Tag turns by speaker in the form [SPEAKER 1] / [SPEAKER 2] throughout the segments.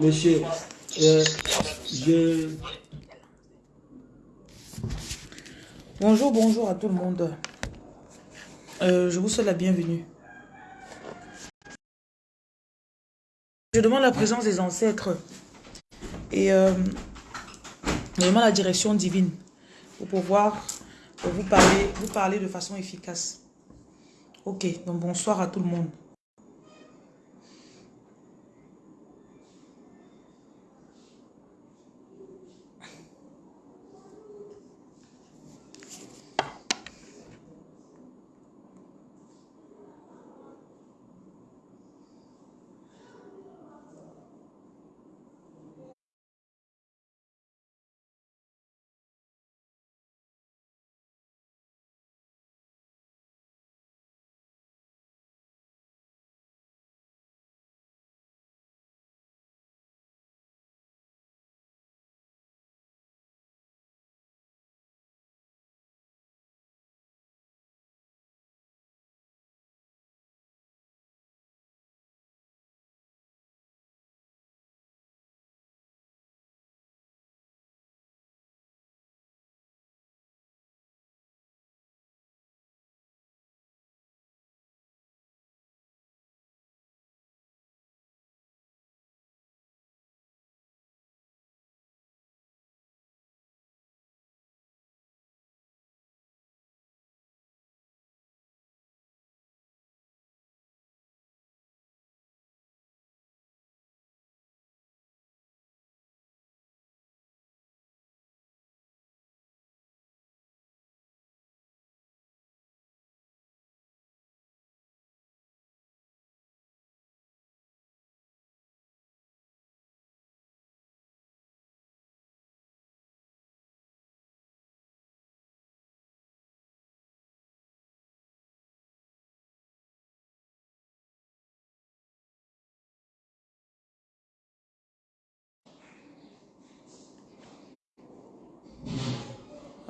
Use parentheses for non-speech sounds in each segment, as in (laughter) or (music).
[SPEAKER 1] Monsieur, euh, je...
[SPEAKER 2] Bonjour, bonjour à tout le monde. Euh, je vous souhaite la bienvenue. Je demande la présence des ancêtres et euh, je demande la direction divine pour pouvoir vous parler, vous parler de façon efficace. Ok, donc bonsoir à tout le monde.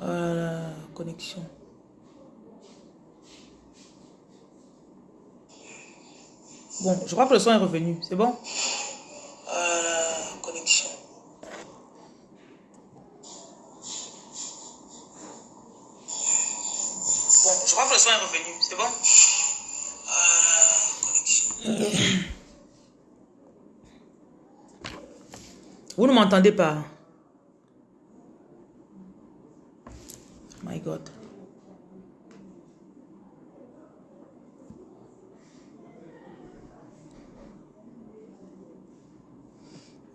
[SPEAKER 2] Euh, connexion. Bon, je crois que le son est revenu. C'est bon? Euh, Connexion. Bon, je crois que le son est revenu. C'est bon? Euh, Connexion. Vous ne m'entendez pas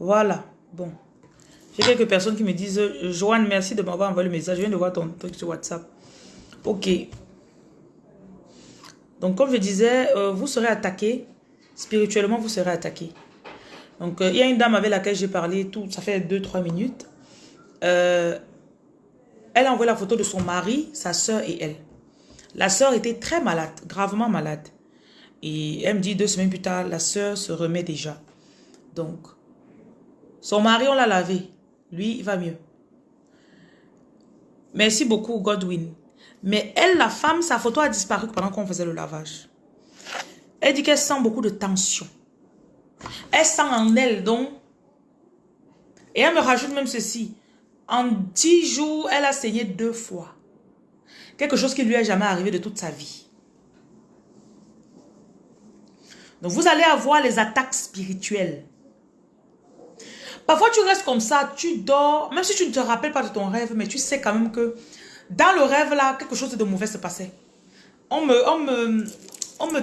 [SPEAKER 2] Voilà. Bon. J'ai quelques personnes qui me disent Joanne, merci de m'avoir envoyé le message. Je viens de voir ton truc sur WhatsApp. Ok. Donc, comme je disais, euh, vous serez attaqué. Spirituellement, vous serez attaqué. Donc, euh, il y a une dame avec laquelle j'ai parlé, tout, ça fait 2-3 minutes. Euh, elle a envoyé la photo de son mari, sa soeur et elle. La soeur était très malade, gravement malade. Et elle me dit deux semaines plus tard, la soeur se remet déjà. Donc, son mari, on l'a lavé. Lui, il va mieux. Merci beaucoup, Godwin. Mais elle, la femme, sa photo a disparu pendant qu'on faisait le lavage. Elle dit qu'elle sent beaucoup de tension. Elle sent en elle, donc. Et elle me rajoute même ceci. En dix jours, elle a saigné deux fois. Quelque chose qui lui est jamais arrivé de toute sa vie. Donc vous allez avoir les attaques spirituelles. Parfois tu restes comme ça, tu dors, même si tu ne te rappelles pas de ton rêve, mais tu sais quand même que dans le rêve là, quelque chose de mauvais se passait. On me, on me, on me,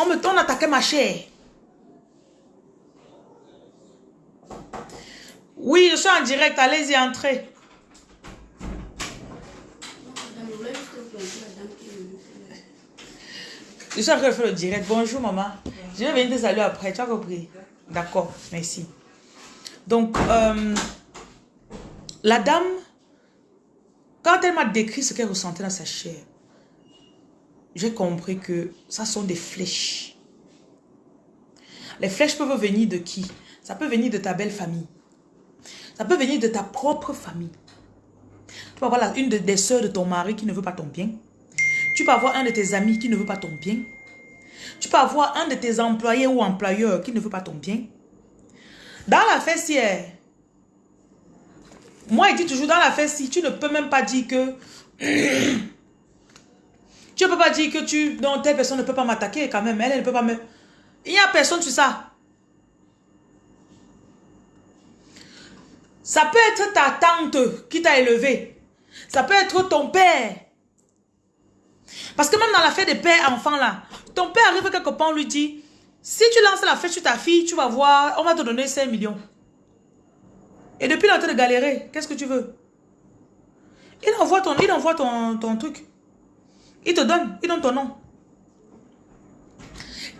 [SPEAKER 2] on me, on ma chair. Oui, je suis en direct. Allez-y, entrez. Je suis en train de faire le direct. Bonjour, maman. Je vais venir te saluer après. Tu as compris? D'accord, merci. Donc, euh, la dame, quand elle m'a décrit ce qu'elle ressentait dans sa chair, j'ai compris que ça sont des flèches. Les flèches peuvent venir de qui? Ça peut venir de ta belle famille. Ça peut venir de ta propre famille. Tu peux avoir une des soeurs de ton mari qui ne veut pas ton bien. Tu peux avoir un de tes amis qui ne veut pas ton bien. Tu peux avoir un de tes employés ou employeurs qui ne veut pas ton bien. Dans la si moi, il dit toujours dans la si tu ne peux même pas dire que... (coughs) tu ne peux pas dire que tu... Non, telle personne ne peut pas m'attaquer quand même. Elle, ne peut pas me... Il n'y a personne sur ça. Ça peut être ta tante qui t'a élevé. Ça peut être ton père. Parce que même dans la fête des pères enfants là, ton père arrive quelque part, on lui dit, si tu lances la fête sur ta fille, tu vas voir, on va te donner 5 millions. Et depuis, en train de galérer. Qu'est-ce que tu veux? Il envoie ton, il envoie ton, ton truc. Il te donne, il donne ton nom.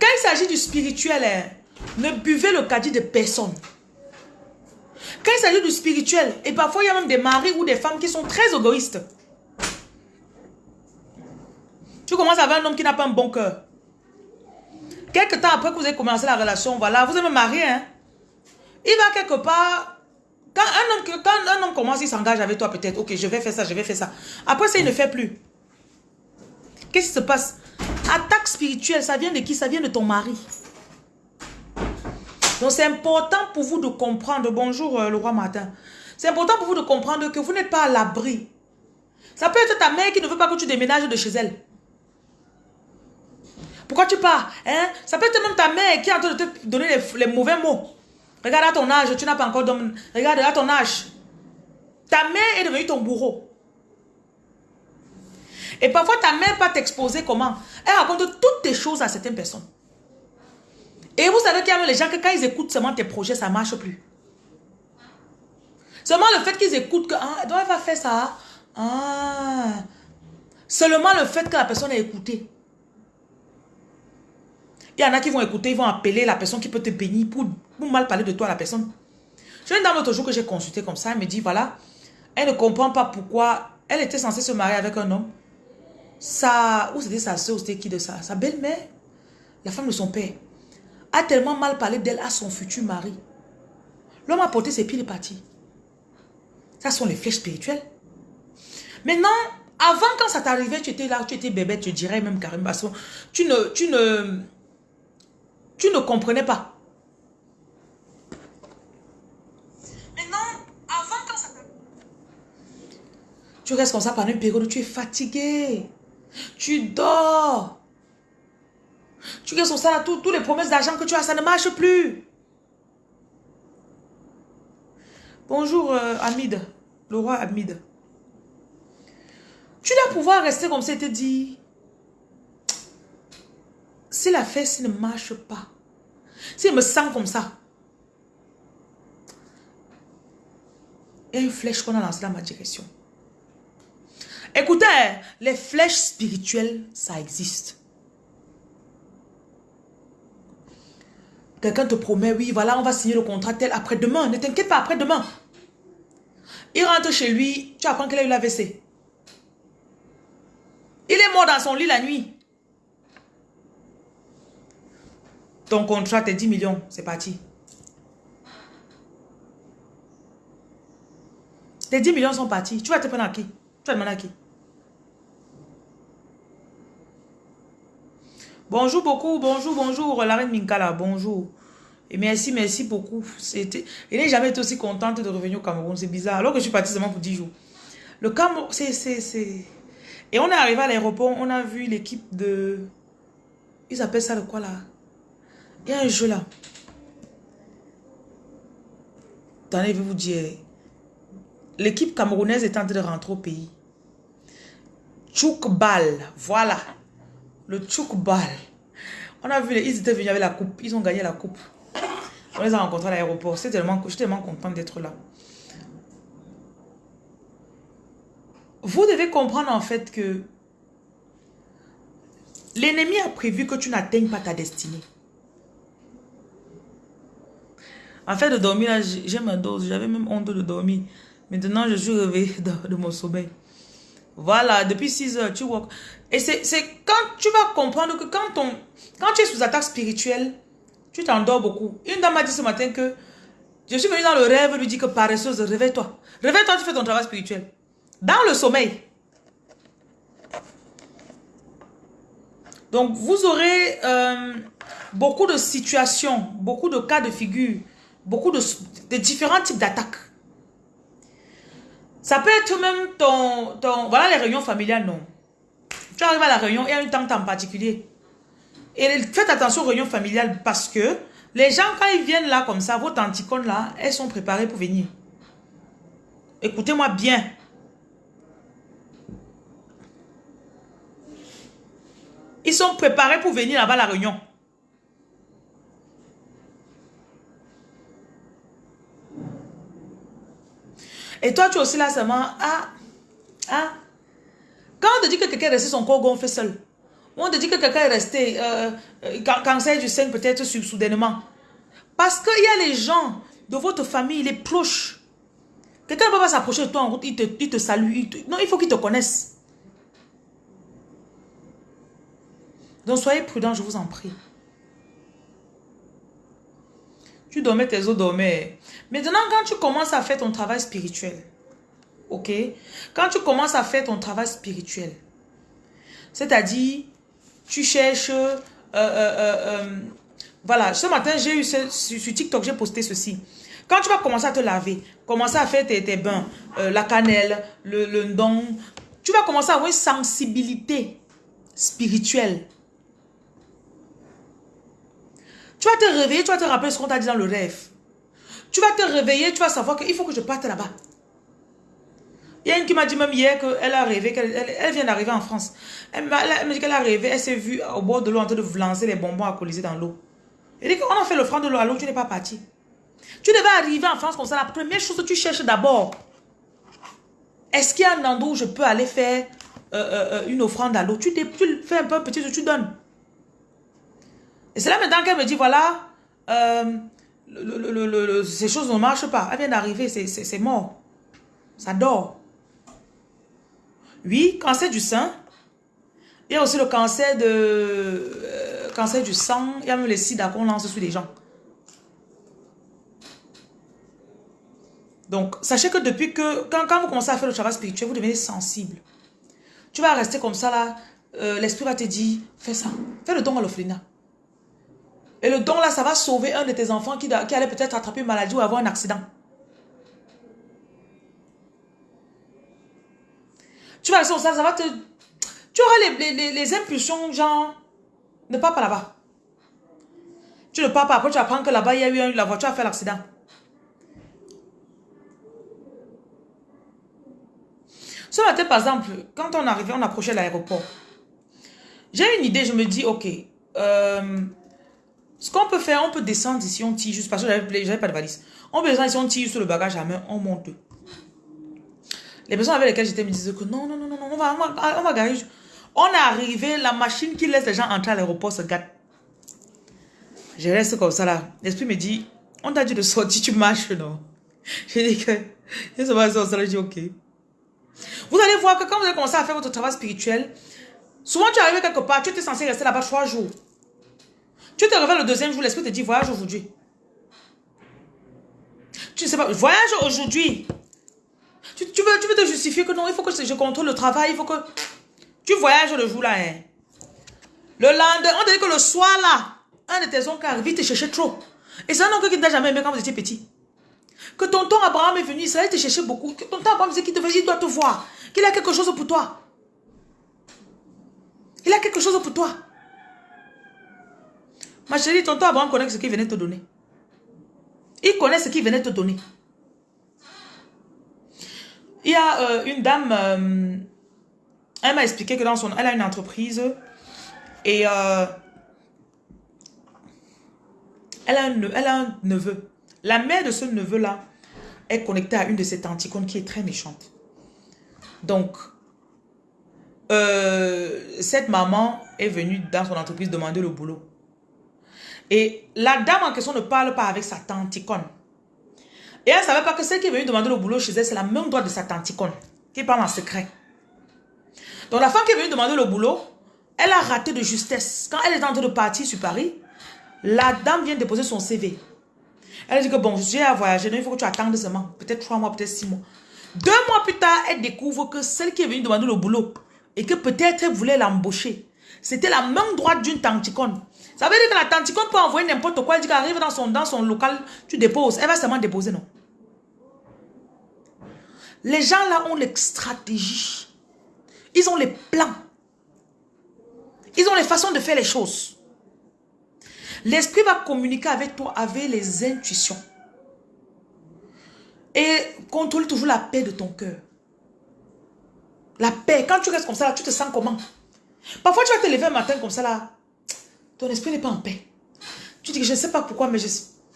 [SPEAKER 2] Quand il s'agit du spirituel, hein, ne buvez le caddie de personne. Quand il s'agit du spirituel, et parfois il y a même des maris ou des femmes qui sont très égoïstes. Tu commences avec un homme qui n'a pas un bon cœur. Quelque temps après que vous avez commencé la relation, voilà, vous êtes marié, hein. Il va quelque part, quand un homme, quand un homme commence, il s'engage avec toi peut-être, ok, je vais faire ça, je vais faire ça. Après ça, il ne fait plus. Qu'est-ce qui se passe? Attaque spirituelle, ça vient de qui? Ça vient de ton mari. Donc c'est important pour vous de comprendre, bonjour euh, le roi matin, c'est important pour vous de comprendre que vous n'êtes pas à l'abri. Ça peut être ta mère qui ne veut pas que tu déménages de chez elle. Pourquoi tu pars hein? Ça peut être même ta mère qui est en train de te donner les, mauvais mots. Regarde à ton âge, tu n'as pas encore d'homme. Regarde à ton âge. Ta mère est devenue ton bourreau. Et parfois, ta mère va t'exposer comment? Elle raconte toutes tes choses à certaines personnes. Et vous savez qu'il y a les gens que quand ils écoutent seulement tes projets, ça ne marche plus. Seulement le fait qu'ils écoutent que, ah, elle va faire ça. Ah. Seulement le fait que la personne ait écouté. Il y en a qui vont écouter, ils vont appeler la personne qui peut te bénir pour, mal parler de toi à la personne. J'ai une dame l'autre jour que j'ai consulté comme ça, elle me dit, voilà, elle ne comprend pas pourquoi elle était censée se marier avec un homme. Sa, ou c'était sa soeur, c'était qui de ça? Sa belle-mère, la femme de son père, a tellement mal parlé d'elle à son futur mari. L'homme a porté ses pieds, et parti. Ça sont les flèches spirituelles. Maintenant, avant quand ça t'arrivait, tu étais là, tu étais bébé, tu dirais même carrément, tu ne, tu ne, tu ne comprenais pas. Maintenant, avant quand ça Tu restes comme ça pendant une période, tu es fatigué. Tu dors. Tu restes comme ça, tous les promesses d'argent que tu as, ça ne marche plus. Bonjour euh, Hamid, le roi Hamid. Tu dois pouvoir rester comme ça et te dire, si la fesse ne marche pas, si je me sens comme ça, il y a une flèche qu'on a lancée dans ma direction. Écoutez, les flèches spirituelles, ça existe. Quelqu'un te promet, oui, voilà, on va signer le contrat tel après-demain. Ne t'inquiète pas, après-demain. Il rentre chez lui, tu apprends qu'il a eu l'AVC. Il est mort dans son lit la nuit. Ton contrat, tes 10 millions, c'est parti. Tes 10 millions sont partis. Tu vas te prendre à qui? Tu vas demander à qui? Bonjour beaucoup, bonjour, bonjour, la reine Minkala, bonjour. Et merci, merci beaucoup. Il n'est jamais été aussi contente de revenir au Cameroun, c'est bizarre. Alors que je suis partie seulement pour 10 jours. Le Cameroun, c'est, c'est, Et on est arrivé à l'aéroport, on a vu l'équipe de... Ils appellent ça le quoi là? Il y a un jeu là. Attendez, je vais vous dire. L'équipe camerounaise est en train de rentrer au pays. Tchoukbal, voilà. Le Tchoukbal. On a vu, ils étaient venus avec la coupe. Ils ont gagné la coupe. On les a rencontrés à l'aéroport. Je tellement, tellement content d'être là. Vous devez comprendre en fait que l'ennemi a prévu que tu n'atteignes pas ta destinée. Fait, de dormir, j'aime un dose. J'avais même honte de dormir. Maintenant, je suis réveillée (laughs) de, de mon sommeil. Voilà, depuis 6 heures, tu vois. Et c'est quand tu vas comprendre que quand, on, quand tu es sous attaque spirituelle, tu t'endors beaucoup. Une dame m'a dit ce matin que je suis venue dans le rêve lui dit que paresseuse, réveille-toi. Réveille-toi, tu fais ton travail spirituel. Dans le sommeil. Donc, vous aurez euh, beaucoup de situations, beaucoup de cas de figure beaucoup de, différents types d'attaques. Ça peut être même ton, ton... Voilà les réunions familiales, non. Tu arrives à la réunion, il y a un temps en particulier. Et faites attention aux réunions familiales parce que les gens, quand ils viennent là comme ça, vos tanticones là, elles sont préparées pour venir. Écoutez-moi bien. Ils sont préparés pour venir là-bas à la réunion. Et toi, tu es aussi là seulement, ah, ah. Quand on te dit que quelqu'un est resté son corps gonflé seul, on te dit que quelqu'un est resté, euh, euh cancer du sein peut-être soudainement. Parce qu'il y a les gens de votre famille, les proches. Quelqu'un ne peut pas s'approcher de toi en route, il te, il te salue. non, il faut qu'il te connaisse. Donc soyez prudents, je vous en prie. Tu dormais, tes os dormaient. Maintenant, quand tu commences à faire ton travail spirituel, ok? Quand tu commences à faire ton travail spirituel, c'est-à-dire, tu cherches... Euh, euh, euh, voilà, ce matin, j'ai eu sur TikTok, j'ai posté ceci. Quand tu vas commencer à te laver, commencer à faire tes, bains, la cannelle, le, le don, tu vas commencer à avoir une sensibilité spirituelle. Tu vas te réveiller, tu vas te rappeler ce qu'on t'a dit dans le rêve. Tu vas te réveiller, tu vas savoir qu'il faut que je parte là-bas. Il y a une qui m'a dit même hier qu'elle a rêvé, qu'elle elle, vient d'arriver en France. Elle m'a dit qu'elle a rêvé, elle s'est vue au bord de l'eau en train de lancer les bonbons alcoolisés dans l'eau. Elle dit qu'on a fait le franc de l'eau, alors tu n'es pas parti. Tu devais arriver en France comme ça. La première chose que tu cherches d'abord, est-ce qu'il y a un endroit où je peux aller faire euh, euh, euh, une offrande à l'eau? Tu, tu fais un peu petit, tu donnes. Et c'est là maintenant qu'elle me dit, voilà, euh, ces choses ne marchent pas. Elle vient d'arriver, c'est mort. Ça dort. Oui, cancer du sein. Il y a aussi le cancer de euh, cancer du sang. Il y a même les sida qu'on lance sur les gens. Donc, sachez que depuis que, quand, quand, vous commencez à faire le travail spirituel, vous devenez sensible. Tu vas rester comme ça là, euh, l'esprit va te dire, fais ça. Fais le don à l'offrina. Et le don là, ça va sauver un de tes enfants qui, qui allait peut-être attraper une maladie ou avoir un accident. Tu vas rester ça, ça va te... Tu auras les, impulsions, genre, ne pars pas là-bas. Tu ne pars pas, après tu apprends que là-bas, il y a eu la voiture a fait l'accident. Ce matin, par exemple, quand on arrivait, on approchait l'aéroport. J'ai une idée, je me dis, ok, euh, ce qu'on peut faire, on peut descendre ici, on tire juste parce que j'avais pas de valise. On peut descendre ici, on tire sur le bagage à main, on monte. Les personnes avec lesquelles j'étais me disaient que non, non, non, non, on va, on va, on garer. On est arrivé, la machine qui laisse les gens entrer à l'aéroport se gâte. Je reste comme ça là. L'esprit me dit, on t'a dit de sortir, tu marches, non? Je dis que, je se passe ça, je dis ok. Vous allez voir que quand vous allez commencer à faire votre travail spirituel, souvent tu arrives quelque part, tu étais censé rester là-bas trois jours. Tu te réveilles le deuxième jour, l'esprit te dit voyage aujourd'hui. Tu ne sais pas, voyage aujourd'hui. Tu, veux, tu veux te justifier que non, il faut que je contrôle le travail, il faut que... Tu voyages le jour là. Hein. Le lendemain, on dit que le soir là, un de tes oncles arrive, te cherchait trop. Et c'est un oncle qui ne t'a jamais aimé quand vous étiez petit. Que tonton Abraham est venu, il te cherchait beaucoup. Que tonton Abraham disait qu'il il doit te voir. Qu'il a quelque chose pour toi. Il a quelque chose pour toi. Ma chérie, tonton Abraham connaît ce qu'il venait te donner. Il connaît ce qu'il venait te donner. Il y a euh, une dame, euh, elle m'a expliqué que dans son, elle a une entreprise et euh, elle, a un, neveu. La mère de ce neveu-là est connectée à une de ses tanticones qui est très méchante. Donc, cette maman est venue dans son entreprise demander le boulot. Et la dame en question ne parle pas avec sa tanticone. Et elle ne savait pas que celle qui est venue demander le boulot chez elle, c'est la même droite de sa tanticone, qui parle en secret. Donc la femme qui est venue demander le boulot, elle a raté de justesse. Quand elle est en train de partir sur Paris, la dame vient déposer son CV. Elle dit que bon, j'ai à voyager, donc il faut que tu attendes seulement. Peut-être trois mois, peut-être six mois. Deux mois plus tard, elle découvre que celle qui est venue demander le boulot et que peut-être elle voulait l'embaucher, c'était la même droite d'une tanticone. Ça veut dire que la tanticone peut envoyer n'importe quoi. Elle dit qu'elle arrive dans son, dans son local, tu déposes. Elle va seulement déposer, non? Les gens là ont les stratégies. Ils ont les plans. Ils ont les façons de faire les choses. L'esprit va communiquer avec toi avec les intuitions. Et contrôle toujours la paix de ton cœur. La paix. Quand tu restes comme ça, tu te sens comment? Parfois, tu vas te lever un matin comme ça, là. Ton esprit n'est pas en paix. Tu dis que je ne sais pas pourquoi, mais je...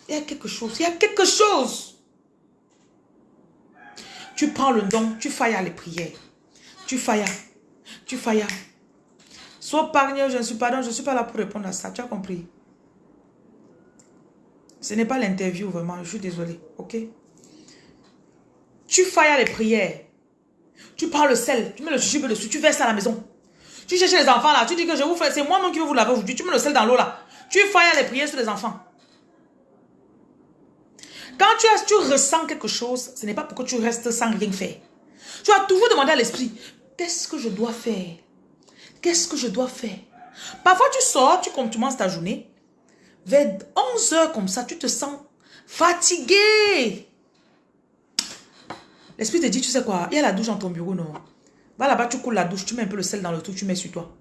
[SPEAKER 2] il y a quelque chose. Il y a quelque chose. Tu prends le don, tu failles les prières. Tu failles. Tu failles. Sois pargneux, je ne suis pas là pour répondre à ça. Tu as compris? Ce n'est pas l'interview, vraiment. Je suis désolé. Ok? Tu failles à les prières. Tu prends le sel, tu mets le jujube dessus, tu verses à la maison. Tu cherches les enfants là, tu dis que je vous fais, c'est moi-même qui vais vous laver aujourd'hui. Tu mets le sel dans l'eau là. Tu failles les prières sur les enfants. Quand tu, as, tu ressens quelque chose, ce n'est pas pour que tu restes sans rien faire. Tu as toujours demandé à l'esprit, qu'est-ce que je dois faire? Qu'est-ce que je dois faire? Parfois tu sors, tu commences ta journée, vers 11 heures comme ça, tu te sens fatigué. L'esprit te dit, tu sais quoi, il y a la douche dans ton bureau, non? Va là-bas, tu coules la douche, tu mets un peu le sel dans le tout, tu mets sur toi.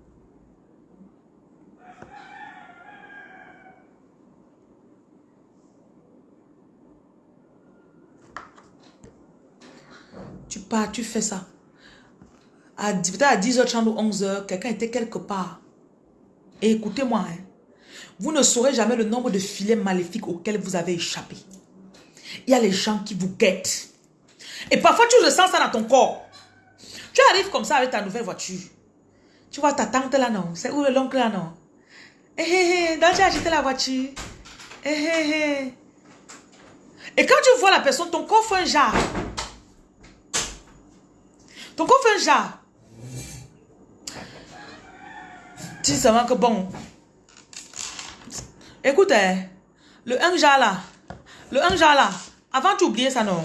[SPEAKER 2] Tu pars, tu fais ça. À, à 10h30 ou 11h, quelqu'un était quelque part. Et écoutez-moi, hein, vous ne saurez jamais le nombre de filets maléfiques auxquels vous avez échappé. Il y a les gens qui vous guettent. Et parfois, tu ressens ça dans ton corps. Tu arrives comme ça avec ta nouvelle voiture. Tu vois ta tante là, non? C'est où l'oncle là, non? Eh, eh, eh, donc tu as la voiture. Eh, eh, eh. Et quand tu vois la personne, ton corps fait un jar. Ton corps fait un jar. Tu dis seulement que bon. Écoute, hein, le un jar là, le un jar là, avant tu oubliais ça, non?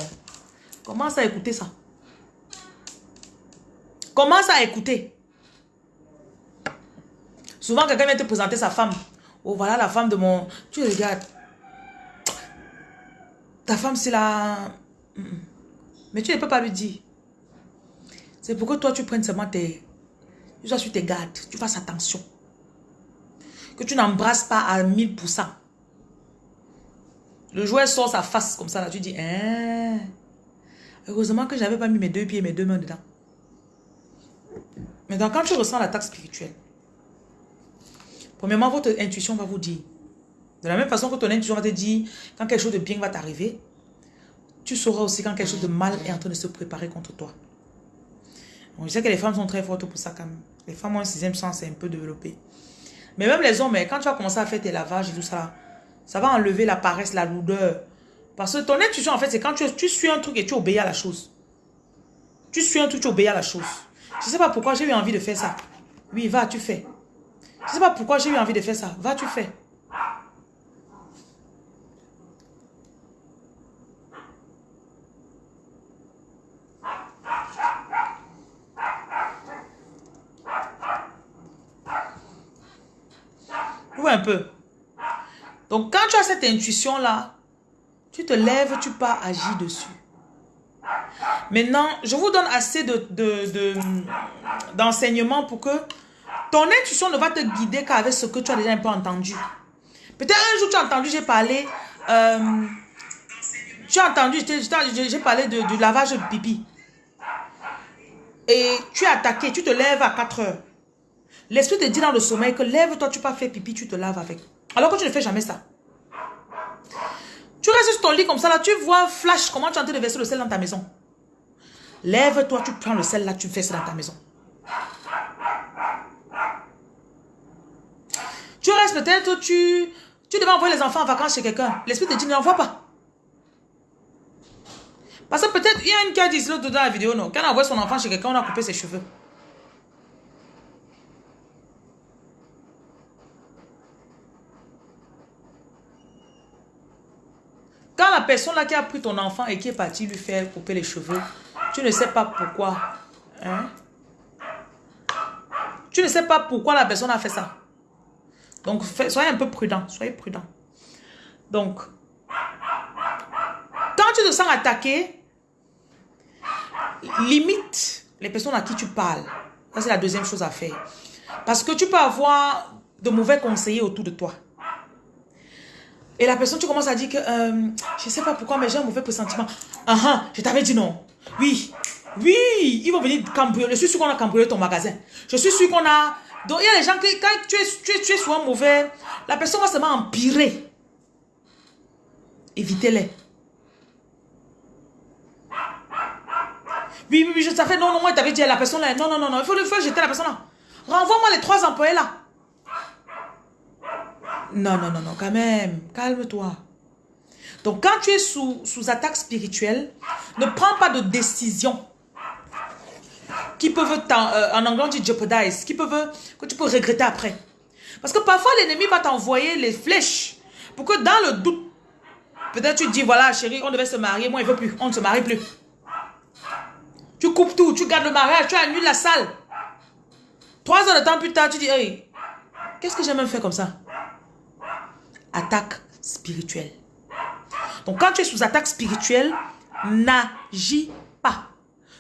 [SPEAKER 2] Commence à écouter ça. Commence à écouter. Souvent, quelqu'un vient te présenter sa femme. Oh, voilà la femme de mon... Tu regardes. Ta femme, c'est la... Mais tu ne peux pas lui dire. C'est pour que toi, tu prennes seulement tes... Tu sois sur tes gardes. Tu fasses attention. Que tu n'embrasses pas à 1000%. Le joueur sort sa face comme ça. Là, tu dis... Hein? Heureusement que je n'avais pas mis mes deux pieds et mes deux mains dedans. Mais quand tu ressens l'attaque spirituelle, premièrement, votre intuition va vous dire. De la même façon que ton intuition va te dire quand quelque chose de bien va t'arriver, tu sauras aussi quand quelque chose de mal est en train de se préparer contre toi. je sais que les femmes sont très fortes pour ça quand même. Les femmes ont un sixième sens, un peu développé. Mais même les hommes, quand tu vas commencer à faire tes lavages et tout ça, ça va enlever la paresse, la lourdeur, parce que ton intuition, en fait, c'est quand tu suis un truc et tu obéis à la chose. Tu suis un truc, tu obéis à la chose. Je ne sais pas pourquoi j'ai eu envie de faire ça. Oui, va, tu fais. Je ne sais pas pourquoi j'ai eu envie de faire ça. Va, tu fais. Oui, un peu. Donc, quand tu as cette intuition-là, tu te lèves, tu pars agir dessus. Maintenant, je vous donne assez d'enseignements de, pour que ton intuition ne va te guider qu'avec ce que tu as déjà un peu entendu. Peut-être un jour tu as entendu, j'ai parlé, euh, tu as entendu, j'ai parlé de, du lavage de pipi. Et tu es attaqué, tu te lèves à 4 heures. L'esprit te dit dans le sommeil que lève-toi, tu pas faire pipi, tu te laves avec. Alors que tu ne fais jamais ça. Tu restes sur ton lit comme ça, là, tu vois flash, comment tu es en train de verser le sel dans ta maison. Lève-toi, tu prends le sel là, tu ça dans ta maison. Tu restes peut-être, tu, tu devais envoyer les enfants en vacances chez quelqu'un. L'esprit te dit, n'envoie pas. Parce que peut-être, il y a une qui a dit l'autre dans la vidéo, non? Quand on envoie son enfant chez quelqu'un, on a coupé ses cheveux. La personne là qui a pris ton enfant et qui est partie lui faire couper les cheveux, tu ne sais pas pourquoi. Hein? Tu ne sais pas pourquoi la personne a fait ça. Donc, soyez un peu prudent. Soyez prudent. Donc, quand tu te sens attaqué, limite les personnes à qui tu parles. C'est la deuxième chose à faire. Parce que tu peux avoir de mauvais conseillers autour de toi. Et la personne, tu commences à dire que, euh, je sais pas pourquoi, mais j'ai un mauvais pressentiment. Ah ah, je t'avais dit non. Oui, oui, ils vont venir cambrioler. Je suis sûr qu'on a cambriolé ton magasin. Je suis sûr qu'on a... Donc, il y a des gens qui, quand tu es, tu es, tu es souvent mauvais, la personne va seulement empirer. Évitez-les. Oui, oui, oui, je savais. Non, non, moi, t'avais dit à la personne là. Non, non, non, non. Il faut, il faut jeter la personne là. Renvoie-moi les trois employés là. Non, non, non, non, quand même. Calme-toi. Donc, quand tu es sous, sous attaque spirituelle, ne prends pas de décision qui peuvent, euh, en anglais on dit jeopardize, qui peuvent, que tu peux regretter après. Parce que parfois l'ennemi va t'envoyer les flèches pour que dans le doute, peut-être tu te dis, voilà chérie, on devait se marier, moi il veut plus, on ne se marie plus. Tu coupes tout, tu gardes le mariage, tu annules la salle. Trois heures de temps plus tard, tu dis, hey, qu'est-ce que j'ai même fait comme ça? Attaque spirituelle. Donc quand tu es sous attaque spirituelle, n'agis pas.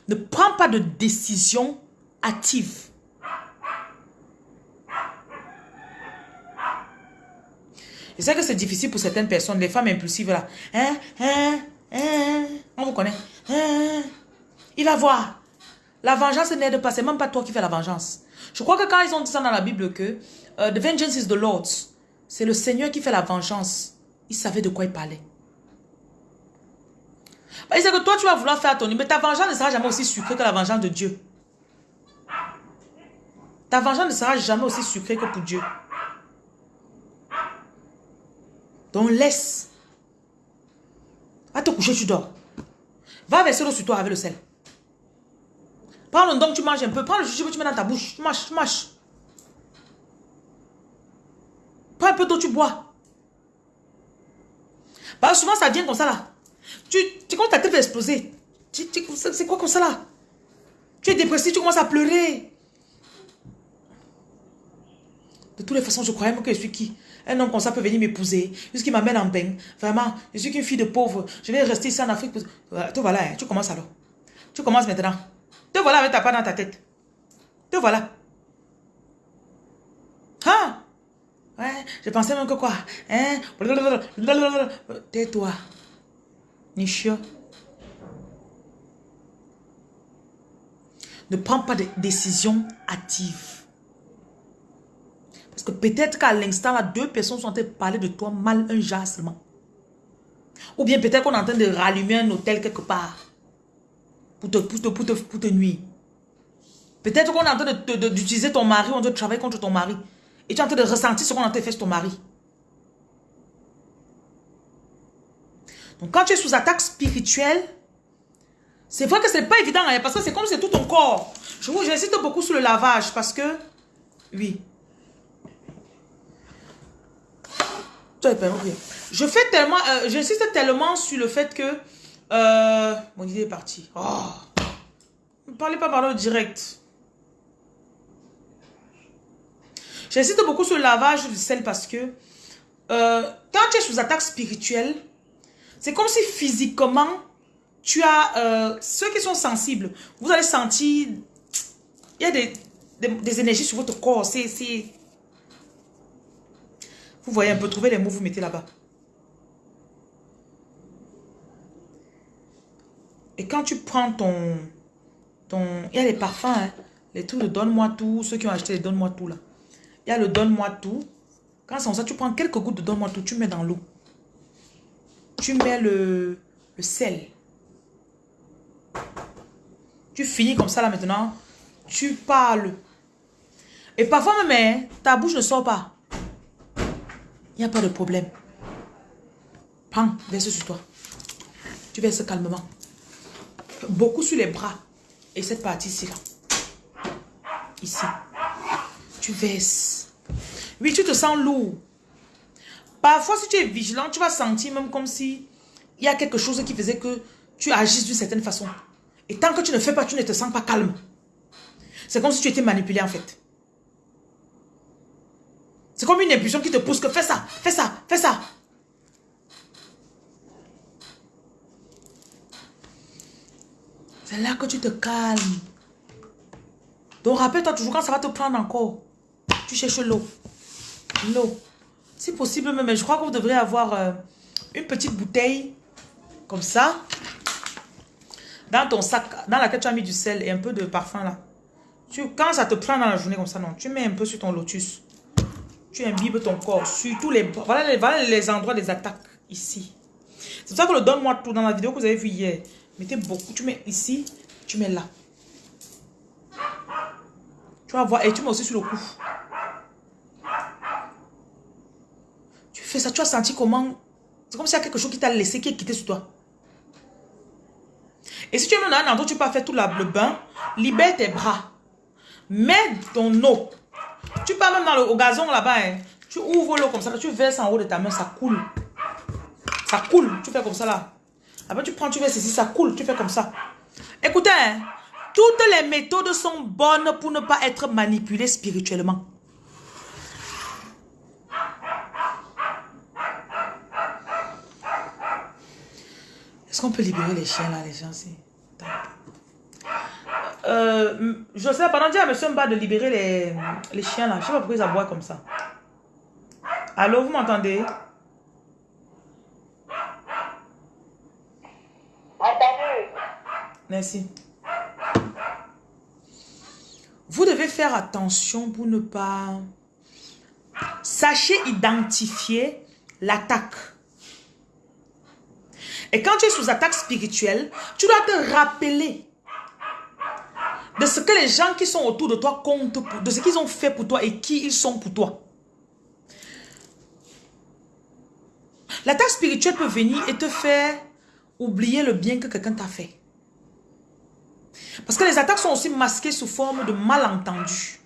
[SPEAKER 2] Ne prends pas de décision active. Je sais que c'est difficile pour certaines personnes, les femmes impulsives là. Hein, hein, hein, on vous connaît. Hein, il va voir. La vengeance n'aide pas. C'est même pas toi qui fais la vengeance. Je crois que quand ils ont dit ça dans la Bible que uh, The vengeance is the Lord's. C'est le Seigneur qui fait la vengeance. Il savait de quoi il parlait. Bah, il sait que toi, tu vas vouloir faire ton... Mais ta vengeance ne sera jamais aussi sucrée que la vengeance de Dieu. Ta vengeance ne sera jamais aussi sucrée que pour Dieu. Donc laisse. Va te coucher, tu dors. Va verser l'eau sur toi avec le sel. Prends le don, tu manges un peu. Prends le jujube, tu mets dans ta bouche. Tu mâches. Prends un peu d'eau, tu bois. Bah, souvent, ça vient comme ça, là. Tu, tu commences ta tête à exploser. C'est quoi comme ça, là? Tu es dépressif, tu commences à pleurer. De toutes les façons, je croyais même que je suis qui? Un homme comme ça peut venir m'épouser. Jusqu'il m'amène en bain. Vraiment, je suis qu'une fille de pauvre. Je vais rester ici en Afrique. Te voilà, hein. tu commences alors. Tu commences maintenant. Te voilà avec ta part dans ta tête. Te voilà. Hein? Je pensais même que quoi? Hein? Tais-toi. Nichio. Ne prends pas de décision active. Parce que peut-être qu'à l'instant, là, deux personnes sont en train de parler de toi mal un jour seulement. Ou bien peut-être qu'on est en train de rallumer un hôtel quelque part pour te, pour te, pour te, nuire. Peut-être qu'on est en train d'utiliser ton mari, on doit travailler contre ton mari. Et tu es en train de ressentir ce qu'on a fait sur ton mari. Donc quand tu es sous attaque spirituelle, c'est vrai que ce n'est pas évident, hein, parce que c'est comme c'est tout ton corps. Je vous j'insiste beaucoup sur le lavage, parce que, oui. Je fais tellement, euh, j'insiste tellement sur le fait que euh, mon idée est partie. Oh. Ne parlez pas par le direct. J'insiste beaucoup sur le lavage du sel parce que euh, quand tu es sous attaque spirituelle, c'est comme si physiquement, tu as... Euh, ceux qui sont sensibles, vous allez sentir... Il y a des, des, énergies sur votre corps. C'est... Vous voyez un peu, trouver les mots, vous mettez là-bas. Et quand tu prends ton... ton il y a les parfums, hein, les trucs de donne-moi tout, ceux qui ont acheté donne-moi tout là. Il y a le donne-moi tout. Quand c'est ça, tu prends quelques gouttes de donne-moi tout, tu mets dans l'eau. Tu mets le, le sel. Tu finis comme ça là maintenant. Tu parles. Et parfois même, hein, ta bouche ne sort pas. Il n'y a pas de problème. Prends, verse sur toi. Tu verses calmement beaucoup sur les bras. Et cette partie-ci, là. Ici. Tu verses. Oui, tu te sens lourd. Parfois, si tu es vigilant, tu vas sentir même comme si il y a quelque chose qui faisait que tu agisses d'une certaine façon. Et tant que tu ne fais pas, tu ne te sens pas calme. C'est comme si tu étais manipulé en fait. C'est comme une impulsion qui te pousse que fais ça, fais ça, fais ça. C'est là que tu te calmes. Donc rappelle-toi toujours quand ça va te prendre encore. Tu cherches l'eau. L'eau. Si possible même, je crois que vous devrez avoir euh, une petite bouteille comme ça. Dans ton sac, dans laquelle tu as mis du sel et un peu de parfum là. Tu, quand ça te prend dans la journée comme ça, non, tu mets un peu sur ton lotus. Tu imbibes ton corps sur tous les... Voilà les, voilà les endroits des attaques ici. C'est pour ça que le donne-moi tout dans la vidéo que vous avez vue hier. Mettez beaucoup. Tu mets ici, tu mets là. Tu vas voir. Et tu mets aussi sur le cou. Tu fais ça. Tu as senti comment... C'est comme s'il y a quelque chose qui t'a laissé, qui est quitté sur toi. Et si tu es dans un endroit tu peux faire tout le bain, libère tes bras. Mets ton eau. Tu pars même dans le, au gazon là-bas. Hein. Tu ouvres l'eau comme ça. Tu verses en haut de ta main. Ça coule. Ça coule. Tu fais comme ça là. Après tu prends, tu verses ici. Ça coule. Tu fais comme ça. Écoutez, hein, toutes les méthodes sont bonnes pour ne pas être manipulées spirituellement. Est-ce qu'on peut libérer les chiens là, les gens euh, Je sais, pendant que à M. Mba de libérer les, les chiens là. Je sais pas pourquoi ils aboient comme ça. Allô, vous m'entendez? Merci. Vous devez faire attention pour ne pas... Sachez identifier l'attaque. Et quand tu es sous attaque spirituelle, tu dois te rappeler de ce que les gens qui sont autour de toi comptent, de ce qu'ils ont fait pour toi et qui ils sont pour toi. L'attaque spirituelle peut venir et te faire oublier le bien que quelqu'un t'a fait. Parce que les attaques sont aussi masquées sous forme de malentendus.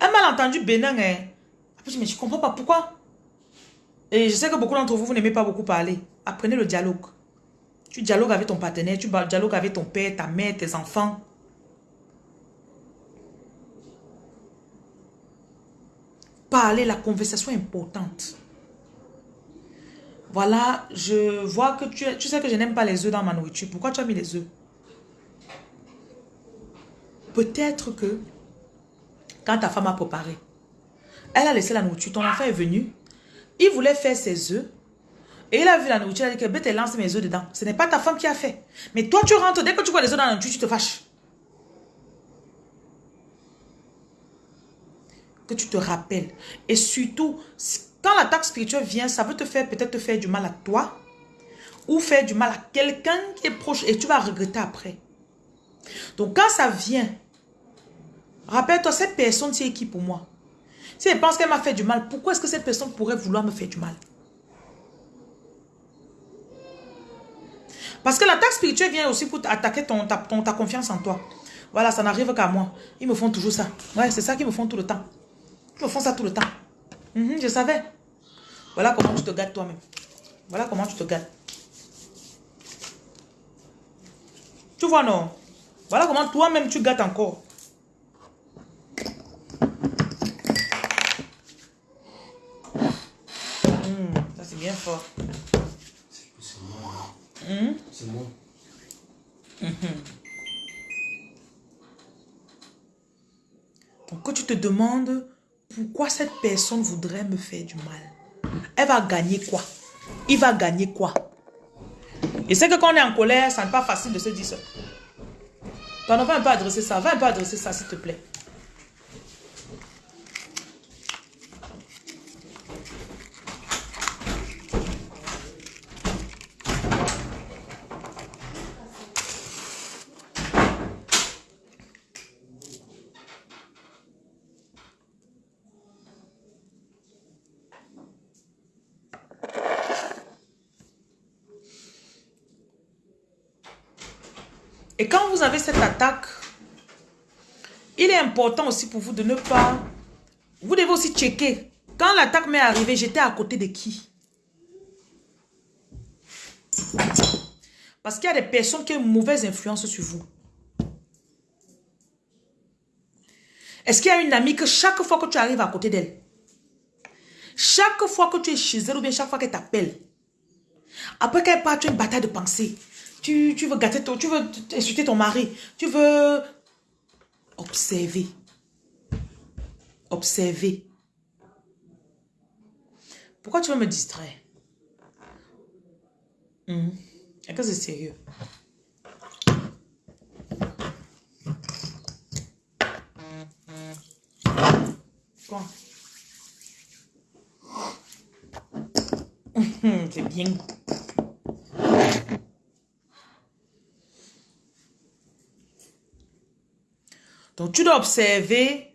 [SPEAKER 2] Un malentendu bénin est... Mais je ne comprends pas pourquoi. Et je sais que beaucoup d'entre vous, vous n'aimez pas beaucoup parler. Apprenez le dialogue. Tu dialogues avec ton partenaire, tu dialogues avec ton père, ta mère, tes enfants. Parler, la conversation est importante. Voilà, je vois que tu, tu sais que je n'aime pas les œufs dans ma nourriture. Pourquoi tu as mis les œufs? Peut-être que quand ta femme a préparé, elle a laissé la nourriture, ton enfant est venu, il voulait faire ses œufs, et il a vu la nourriture, il a dit que ben, lance mes œufs dedans. Ce n'est pas ta femme qui a fait. Mais toi, tu rentres, dès que tu vois les œufs dans la nourriture, tu te fâches. Que tu te rappelles. Et surtout, quand l'attaque spirituelle vient, ça veut te faire peut-être faire du mal à toi ou faire du mal à quelqu'un qui est proche et tu vas regretter après. Donc quand ça vient, rappelle-toi, cette personne c'est qui pour moi? Si elle pense qu'elle m'a fait du mal, pourquoi est-ce que cette personne pourrait vouloir me faire du mal? Parce que l'attaque spirituelle vient aussi pour attaquer ton, ta, confiance en toi. Voilà, ça n'arrive qu'à moi. Ils me font toujours ça. Ouais, c'est ça qu'ils me font tout le temps. Ils me font ça tout le temps. Mhm, je savais. Voilà comment tu te gâtes toi-même. Voilà comment tu te gâtes. Tu vois, non? Voilà comment toi-même tu gâtes encore. Hmm, ça, c'est bien fort.
[SPEAKER 1] C'est moi.
[SPEAKER 2] Hmm?
[SPEAKER 1] C'est moi.
[SPEAKER 2] Donc, quand tu te demandes pourquoi cette personne voudrait me faire du mal, elle va gagner quoi? Il va gagner quoi? Et c'est que quand on est en colère, ça n'est pas facile de se dire ça. Ton enfant va un peu adresser ça. Va un peu adresser ça, s'il te plaît. Et quand avez cette attaque, il est important aussi pour vous de ne pas... Vous devez aussi checker. Quand l'attaque m'est arrivée, j'étais à côté de qui? Parce qu'il y a des personnes qui ont une mauvaise influence sur vous. Est-ce qu'il y a une amie que chaque fois que tu arrives à côté d'elle, chaque fois que tu es chez elle ou bien chaque fois qu'elle t'appelle, après qu'elle part, tu as une bataille de pensée. Tu, tu veux gâter ton, tu veux insulter ton mari, tu veux observer. Observer. Pourquoi tu veux me distraire? Hmm. Est-ce que c'est sérieux? Quoi? (laughs) c'est bien. Donc, tu dois observer.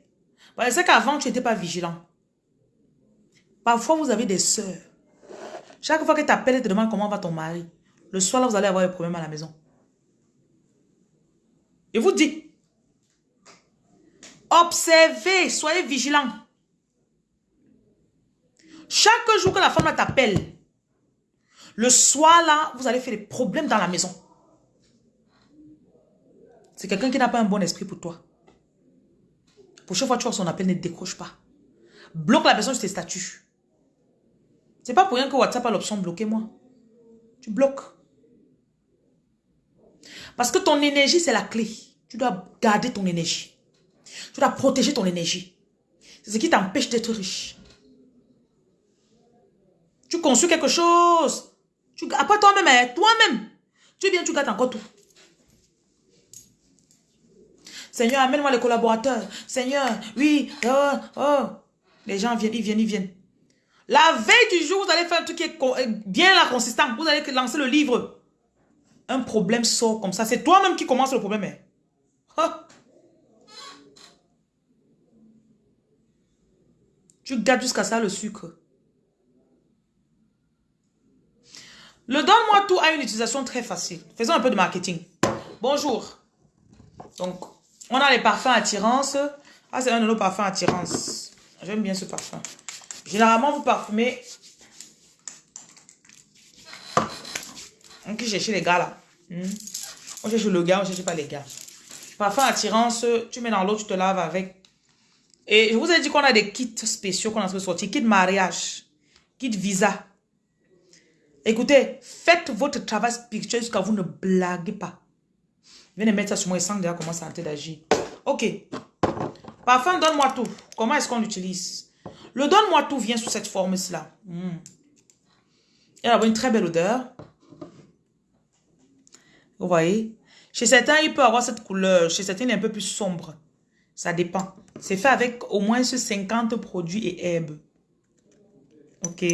[SPEAKER 2] C'est qu'avant, tu n'étais pas vigilant. Parfois, vous avez des soeurs. Chaque fois que tu appelles, te demande comment va ton mari. Le soir, là, vous allez avoir des problèmes à la maison. Et vous dit, observez, soyez vigilants. Chaque jour que la femme t'appelle, le soir là, vous allez faire des problèmes dans la maison. C'est quelqu'un qui n'a pas un bon esprit pour toi. Pour chaque fois tu vois son appel, ne décroche pas. Bloque la personne sur tes statuts. C'est pas pour rien que WhatsApp a l'option bloquer moi. Tu bloques. Parce que ton énergie, c'est la clé. Tu dois garder ton énergie. Tu dois protéger ton énergie. C'est ce qui t'empêche d'être riche. Tu construis quelque chose. Tu, toi-même, hein, toi-même, tu viens, tu gardes encore tout. Seigneur, amène-moi les collaborateurs. Seigneur, oui, oh, oh. Les gens viennent, ils viennent, ils viennent. La veille du jour, vous allez faire un truc qui est euh, bien la consistant. Vous allez lancer le livre. Un problème sort comme ça. C'est toi-même qui commence le problème. Hein. Tu gardes jusqu'à ça le sucre. Le donne-moi tout a une utilisation très facile. Faisons un peu de marketing. Bonjour. Donc, on a les parfums attirance. Ah, c'est un de nos parfums attirance. J'aime bien ce parfum. Généralement, vous parfumez. On peut chercher les gars là. Hmm. On cherche le gars, on cherche pas les gars. Parfum attirance, tu mets dans l'eau, tu te laves avec. Et je vous ai dit qu'on a des kits spéciaux qu'on a sortir. Kit mariage, kit visa. Écoutez, faites votre travail spirituel jusqu'à vous ne blaguez pas. Viens de mettre ça sur moi et sans déjà comment ça d'agir. Ok. Parfum, donne-moi tout. Comment est-ce qu'on l'utilise? Le donne-moi tout vient sous cette forme-là. Hmm. Il a une très belle odeur. Vous voyez? Chez certains, il peut avoir cette couleur. Chez certains, il est un peu plus sombre. Ça dépend. C'est fait avec au moins 50 produits et herbes. Ok.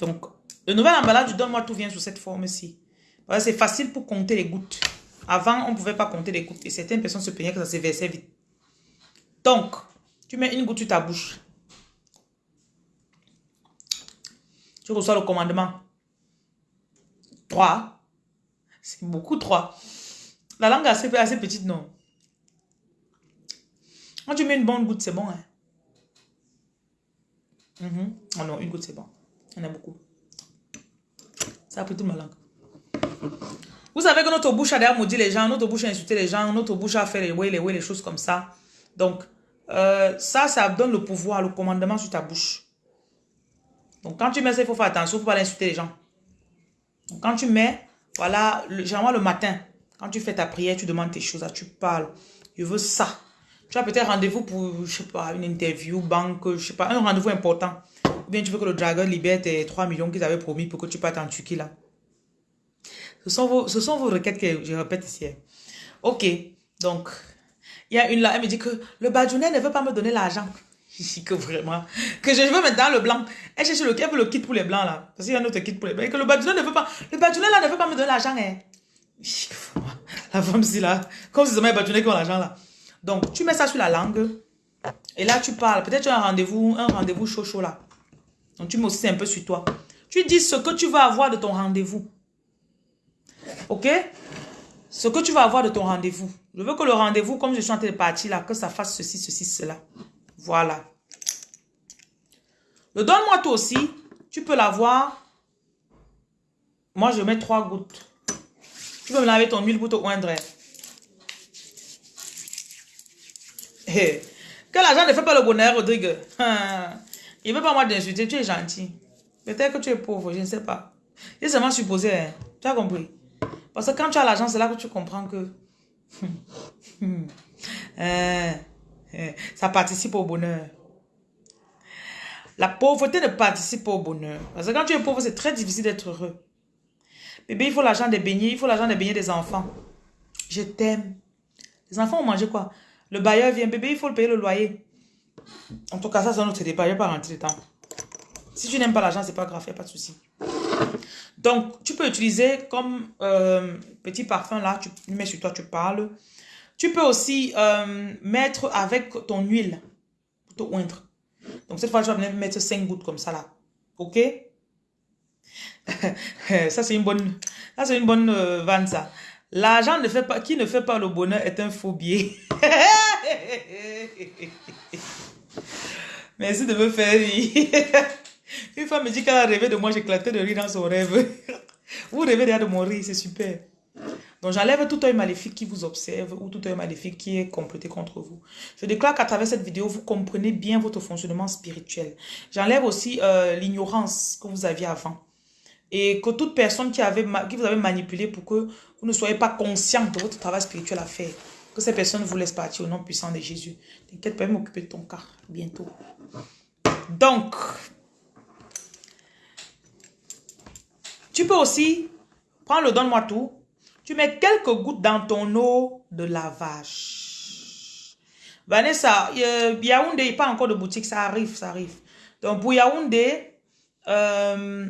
[SPEAKER 2] Donc, le nouvel emballage du Donne-moi tout vient sous cette forme-ci. C'est facile pour compter les gouttes. Avant, on ne pouvait pas compter les gouttes. Et certaines personnes se plaignaient que ça se versait vite. Donc, tu mets une goutte sur ta bouche. Tu reçois le commandement. 3. C'est beaucoup 3. La langue est assez, petite, non? Quand tu mets une bonne goutte, c'est bon. Hein? Mhm. Oh non, une goutte, c'est bon. On a beaucoup. Ça a pris toute ma langue. Vous savez que notre bouche a d'ailleurs maudit les gens, notre bouche a insulté les gens, notre bouche a fait les ouais, les ouais, les choses comme ça. Donc, euh, ça, ça donne le pouvoir, le commandement sur ta bouche. Donc, quand tu mets ça, il faut faire attention, il ne pas insulter les gens. Donc, quand tu mets, voilà, le, généralement le matin, quand tu fais ta prière, tu demandes tes choses, tu parles. Je veux ça. Tu as peut-être rendez-vous pour, je sais pas, une interview, banque, je sais pas, un rendez-vous important. Ou bien tu veux que le dragon libère tes 3 millions qu'ils avaient promis pour que tu partes en Turquie là. Ce sont vos, ce sont vos requêtes que je répète ici. Ok, donc, il y a une là, elle me dit que le badjounet ne veut pas me donner l'argent. (laughs) Que vraiment, que je veux maintenant le blanc. Elle cherche le, elle veut le kit pour les blancs là. Parce qu'il y a un autre kit pour les blancs. Et que le badjounet ne veut pas, le badjounet là ne veut pas me donner l'argent. Hein. La femme si là, comme si c'était les badjounets qui ont l'argent là. Donc, tu mets ça sur la langue. Et là, tu parles. Peut-être tu as un rendez-vous, un rendez-vous chaud chaud là. Donc, tu mets aussi un peu sur toi. Tu dis ce que tu vas avoir de ton rendez-vous. Ok? Ce que tu vas avoir de ton rendez-vous. Je veux que le rendez-vous, comme je suis en train de partir là, que ça fasse ceci, ceci, cela. Voilà. Le donne-moi toi aussi. Tu peux l'avoir. Moi, je mets trois gouttes. Tu peux me laver ton huile pour te oindre. Que l'argent ne fait pas le bonheur, Rodrigue. (laughs) Il ne veut pas moi d'insulter, tu es gentil. Peut-être que tu es pauvre, je ne sais pas. C'est seulement supposé, hein. tu as compris? Parce que quand tu as l'argent, c'est là que tu comprends que (laughs) euh, euh, ça participe au bonheur. La pauvreté ne participe pas au bonheur. Parce que quand tu es pauvre, c'est très difficile d'être heureux. Bébé, il faut l'argent des beignets, il faut l'argent des beignets des enfants. Je t'aime. Les enfants ont mangé quoi? Le bailleur vient, bébé, il faut le payer le loyer. En tout cas, ça, c'est un autre débat. Je ne vais pas rentrer dedans. Si tu n'aimes pas l'argent, c'est pas grave, il n'y a pas de souci. Donc, tu peux utiliser comme euh, petit parfum là, tu mets sur toi, tu parles. Tu peux aussi euh, mettre avec ton huile pour te oindre. Donc, cette fois, je vais mettre 5 gouttes comme ça là. Ok? (laughs) ça, c'est une bonne, ça, une bonne euh, ça. L'argent ne fait pas, qui ne fait pas le bonheur est un faux biais. (laughs) Merci de me faire rire. (laughs) (laughs) Une femme me dit qu'elle a rêvé de moi, j'éclatais de rire dans son rêve. (laughs) Vous rêvez déjà de mon rire, c'est super. Donc j'enlève tout œil maléfique qui vous observe ou tout œil maléfique qui est complété contre vous. Je déclare qu'à travers cette vidéo, vous comprenez bien votre fonctionnement spirituel. J'enlève aussi euh, l'ignorance que vous aviez avant. Et que toute personne qui, avait, qui vous avait manipulé pour que vous ne soyez pas conscient de votre travail spirituel à faire, que ces personnes vous laissent partir au nom puissant de Jésus. T'inquiète pas, m'occuper de ton cas bientôt. Donc, tu peux aussi prendre le donne-moi tout. Tu mets quelques gouttes dans ton eau de lavage. Vanessa, Yaoundé, il n'y a pas encore de boutique, ça arrive, ça arrive. Donc pour Yaoundé, euh,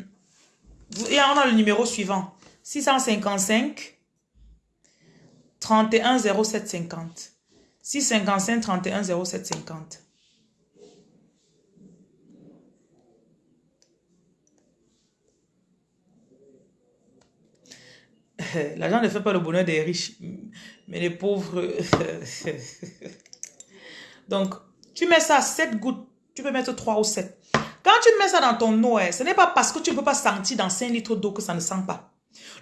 [SPEAKER 2] on a le numéro suivant. 655 31 07 50. 655 31 07 50. (laughs) L'argent ne fait pas le bonheur des riches, mais les pauvres... (laughs) Donc, tu mets ça 7 gouttes, tu peux mettre 3 ou 7. Quand tu mets ça dans ton eau, hein, ce n'est pas parce que tu ne peux pas sentir dans 5 litres d'eau que ça ne sent pas.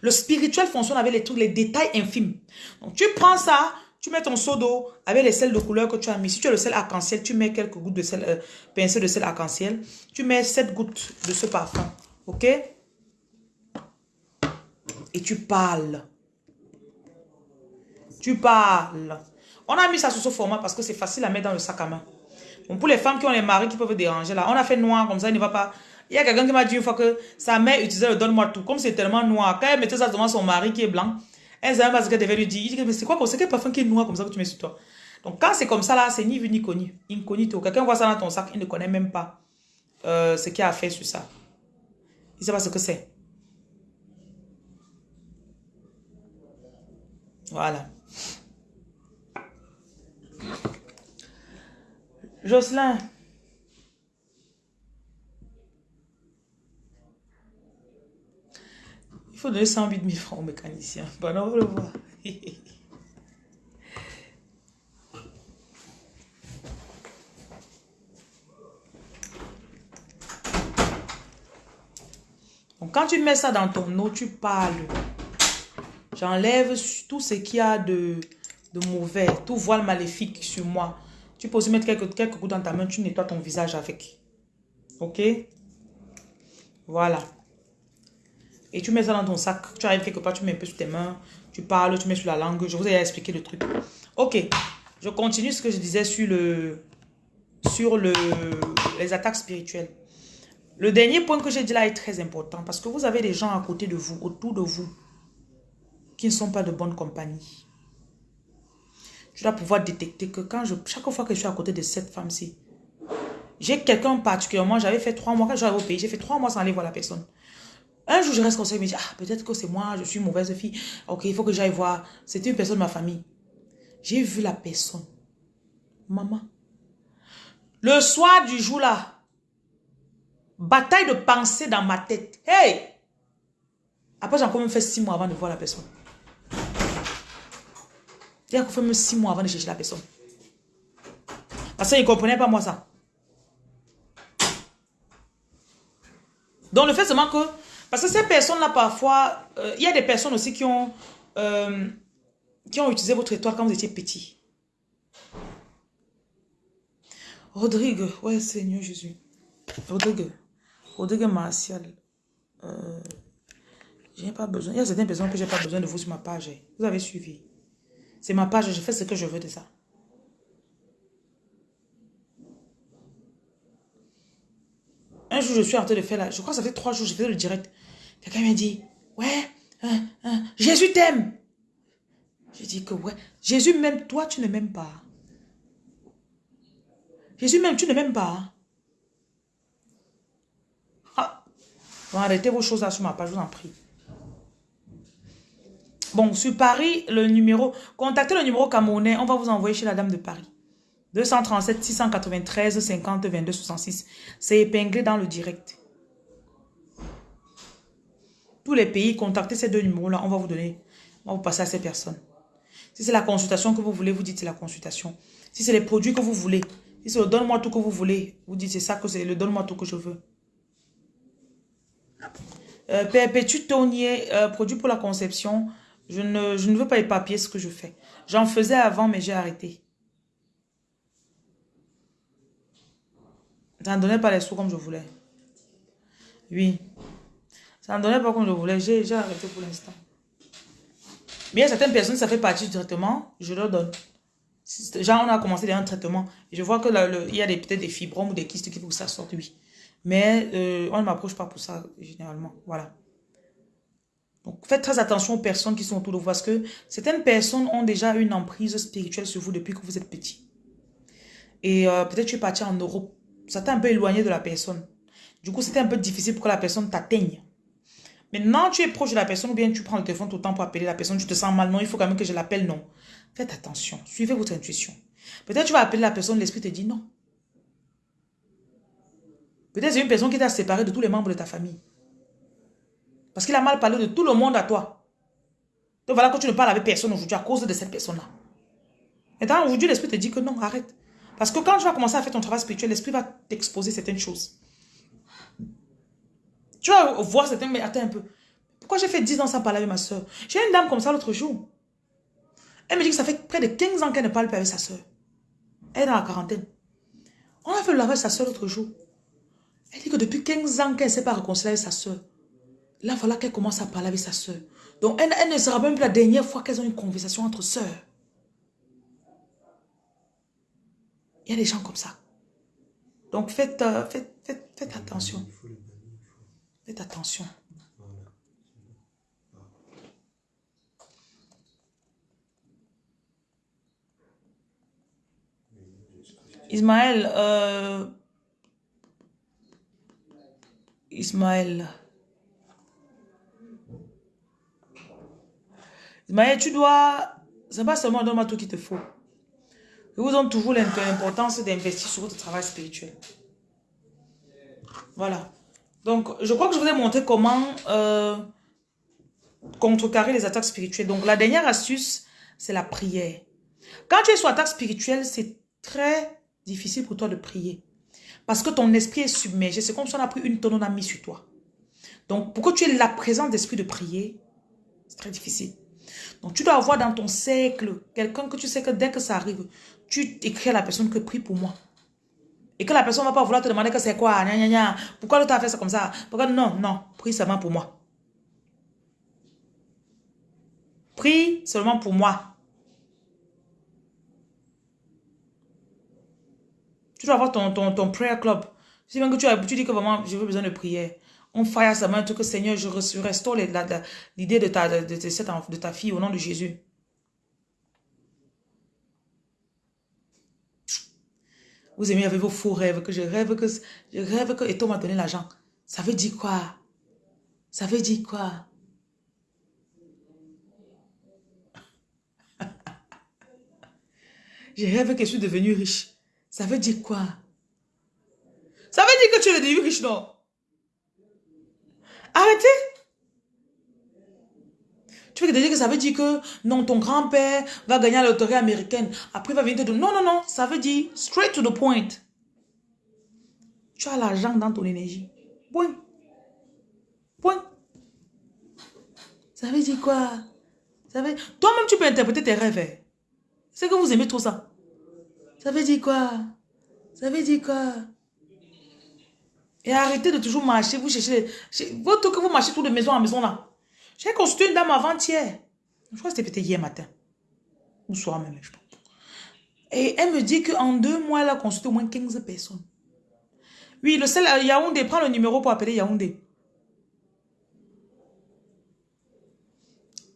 [SPEAKER 2] Le spirituel fonctionne avec les trucs, les détails infimes. Donc, tu prends ça, tu mets ton seau d'eau avec les sels de couleur que tu as mis. Si tu as le sel arc-en-ciel, tu mets quelques gouttes de sel, euh, de sel arc-en-ciel. Tu mets 7 gouttes de ce parfum. OK? Et tu parles. Tu parles. On a mis ça sous ce format parce que c'est facile à mettre dans le sac à main. Bon, pour les femmes qui ont les maris qui peuvent déranger, là, on a fait noir comme ça, il ne va pas... Il y a quelqu'un qui m'a dit une fois que sa mère utilisait le donne-moi tout. Comme c'est tellement noir, quand elle mettait ça devant son mari qui est blanc, elle savait pas ce qu'elle devait lui dire. Mais c'est quoi C'est quel parfum qui est noir comme ça que tu mets sur toi? Donc quand c'est comme ça là, c'est ni vu ni connu. Incognito. Quelqu'un voit ça dans ton sac, il ne connaît même pas euh, ce qu'il a fait sur ça. Il ne sait pas ce que c'est. Voilà. Jocelyn. Il faut donner 108 000 francs au mécanicien. Bon, on va le voir. (laughs) Donc, quand tu mets ça dans ton eau, tu parles. J'enlève tout ce qu'il y a de, mauvais, tout voile maléfique sur moi. Tu peux aussi mettre quelques, quelques dans ta main, tu nettoies ton visage avec. Ok? Voilà. Et tu mets ça dans ton sac. Tu arrives quelque part, tu mets un peu sur tes mains. Tu parles, tu mets sur la langue. Je vous ai expliqué le truc. Ok. Je continue ce que je disais sur le sur le, les attaques spirituelles. Le dernier point que j'ai dit là est très important parce que vous avez des gens à côté de vous, autour de vous, ne sont pas de bonne compagnie je dois pouvoir détecter que quand je, chaque fois que je suis à côté de cette femme-ci, j'ai quelqu'un particulièrement, j'avais fait trois mois, quand j'arrive au pays, j'ai fait trois mois sans aller voir la personne. Un jour, je reste comme ça, je me dis, ah, peut-être que c'est moi, je suis mauvaise fille. Ok, il faut que j'aille voir. C'était une personne de ma famille. J'ai vu la personne. Maman. Le soir du jour là, bataille de pensée dans ma tête. Hey! Après, j'ai encore même fait six mois avant de voir la personne. Il a fait même six mois avant de chercher la personne. Parce qu'il ne comprenait pas moi ça. Donc le fait seulement que... Parce que ces personnes-là, parfois, euh, il y a des personnes aussi qui ont, euh, qui ont utilisé votre étoile quand vous étiez petit. Rodrigue, ouais, Seigneur Jésus. Rodrigue, Rodrigue Martial. Euh, j'ai pas besoin. Il y a certaines personnes que j'ai pas besoin de vous sur ma page. Vous avez suivi. C'est ma page, je fais ce que je veux de ça. Un jour, je suis en train de faire là. Je crois que ça fait trois jours, je faisais le direct. Quelqu'un m'a dit, ouais, hein, hein, Jésus t'aime. Je dis que ouais, Jésus m'aime, toi tu ne m'aimes pas. Jésus m'aime, tu ne m'aimes pas. Ah. Bon, arrêtez vos choses là sur ma page, je vous en prie. Bon, sur Paris, le numéro, contactez le numéro camerounais, on va vous envoyer chez la dame de Paris. 237 693 50 22 66. C'est épinglé dans le direct. Tous les pays, contactez ces deux numéros-là, on va vous donner, on va vous passer à ces personnes. Si c'est la consultation que vous voulez, vous dites c'est la consultation. Si c'est les produits que vous voulez, si c'est le donne-moi tout que vous voulez, vous dites c'est ça que c'est le donne-moi tout que je veux. Euh, Perpétue Tonier, euh, produit pour la conception. Je ne, je ne veux pas épapier ce que je fais. J'en faisais avant, mais j'ai arrêté. Ça ne donnait pas les sous comme je voulais. Oui. Ça ne donnait pas comme je voulais. J'ai arrêté pour l'instant. A certaines personnes, ça fait partie du traitement, je leur donne. Genre, on a commencé un traitement. Je vois que y a peut-être des fibromes ou des kystes qui que ça sorte, oui. Mais euh, on ne m'approche pas pour ça, généralement. Voilà. Donc, faites très attention aux personnes qui sont autour de vous parce que certaines personnes ont déjà une emprise spirituelle sur vous depuis que vous êtes petit. Et euh, peut-être tu es parti en Europe. Ça t'a un peu éloigné de la personne. Du coup, c'était un peu difficile pour que la personne t'atteigne. Maintenant, tu es proche de la personne ou bien tu prends le téléphone tout le temps pour appeler la personne, tu te sens mal, non, il faut quand même que je l'appelle, non. Faites attention, suivez votre intuition. Peut-être tu vas appeler la personne, l'esprit te dit non. Peut-être c'est une personne qui t'a séparé de tous les membres de ta famille. Parce qu'il a mal parlé de tout le monde à toi. Donc voilà que tu ne parles avec personne aujourd'hui à cause de cette personne-là. Maintenant, aujourd'hui, l'esprit te dit que non, arrête. Parce que quand tu vas commencer à faire ton travail spirituel, l'esprit va t'exposer certaines choses. Tu vas voir certains, mais attends un peu. Pourquoi j'ai fait 10 ans sans parler avec ma soeur J'ai une dame comme ça l'autre jour. Elle me dit que ça fait près de 15 ans qu'elle ne parle plus avec sa soeur. Elle est dans la quarantaine. On a fait le lavage avec sa soeur l'autre jour. Elle dit que depuis 15 ans qu'elle ne s'est pas réconciliée avec sa soeur. Là, voilà qu'elle commence à parler avec sa soeur. Donc, elle, ne sera même plus la dernière fois qu'elles ont une conversation entre soeurs. Il y a des gens comme ça. Donc, faites, euh, faites, faites, faites attention. Faites attention. Ismaël, euh, Ismaël, Ismaël, tu dois, c'est pas seulement donne-moi tout qu'il te faut. Je vous donne toujours l'importance d'investir sur votre travail spirituel. Voilà. Donc, je crois que je vous ai montré comment euh, contrecarrer les attaques spirituelles. Donc, la dernière astuce, c'est la prière. Quand tu es sur attaque spirituelle, c'est très difficile pour toi de prier. Parce que ton esprit est submergé. C'est comme si on a pris une tonne, on a mis sur toi. Donc, pour que tu aies la présence d'esprit de prier, c'est très difficile. Donc, tu dois avoir dans ton cercle quelqu'un que tu sais que dès que ça arrive, tu écris à la personne que prie pour moi. Et que la personne ne va pas vouloir te demander que c'est quoi, pourquoi l'autre a fait ça comme ça? Pourquoi non, non, prie seulement pour moi. Prie seulement pour moi. Tu dois avoir ton, ton, ton prayer club. Si même que tu, tu dis que vraiment, veux besoin de prière. On fire sa main, tout que Seigneur, je restaure l'idée de ta, de, de, de ta fille au nom de Jésus. Vous aimez avec vos faux rêves, que je rêve que, je rêve que, et toi m'a donné l'argent. Ça veut dire quoi? Ça veut dire quoi? (laughs) je rêve que je suis devenu riche. Ça veut dire quoi? Ça veut dire que tu es devenu riche, non? Arrêtez! Tu veux dire que ça veut dire que non, ton grand-père va gagner la loterie américaine. Après, il va venir te dire non, non, non. Ça veut dire straight to the point. Tu as l'argent dans ton énergie. Point. Point. Ça veut dire quoi? Ça veut... Toi-même, tu peux interpréter tes rêves. Hein. C'est que vous aimez trop ça. Ça veut dire quoi? Ça veut dire quoi? Et arrêtez de toujours marcher, vous cherchez... Votre que vous marchez tout de maison en maison là. J'ai consulté une dame avant-hier. Je crois que c'était peut-être hier matin. Ou soir même, je pense. Et elle me dit qu'en deux mois, elle a consulté au moins 15 personnes. Oui, le seul Yaoundé, prends le numéro pour appeler Yaoundé.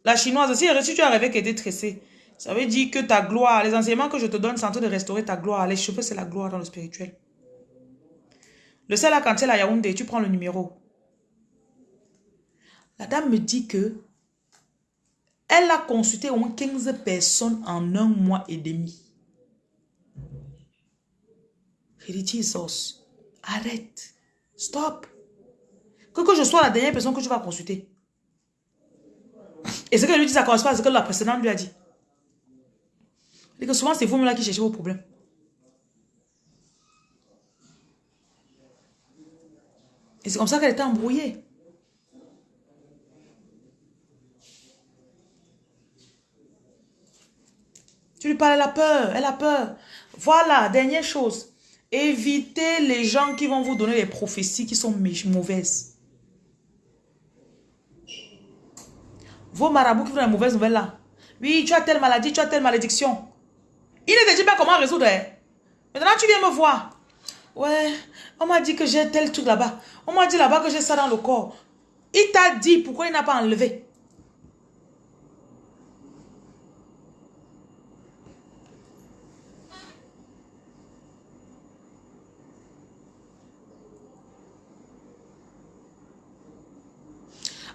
[SPEAKER 2] La chinoise, si, si tu as rêvé qu'elle était tressée, ça veut dire que ta gloire, les enseignements que je te donne, c'est en train de restaurer ta gloire. Les cheveux, c'est la gloire dans le spirituel. Le seul à quand elle à Yaoundé, tu prends le numéro. La dame me dit que elle a consulté au moins 15 personnes en un mois et demi. Je dit, arrête, stop. Que, que je sois la dernière personne que tu vas consulter. Et ce qu'elle lui dit, ça correspond à ce que la précédente lui a dit. Et que souvent, c'est vous-même là qui cherchez vos problèmes. C'est comme ça qu'elle était embrouillée. Tu lui parles, elle a peur, elle a peur. Voilà, dernière chose. Évitez les gens qui vont vous donner des prophéties qui sont mauvaises. Vos marabouts qui font des mauvaises nouvelles là. Oui, tu as telle maladie, tu as telle malédiction. Il ne te dit pas comment résoudre. Hein. Maintenant, tu viens me voir. Ouais, on m'a dit que j'ai tel truc là-bas. On m'a dit là-bas que j'ai ça dans le corps. Il t'a dit pourquoi il n'a pas enlevé?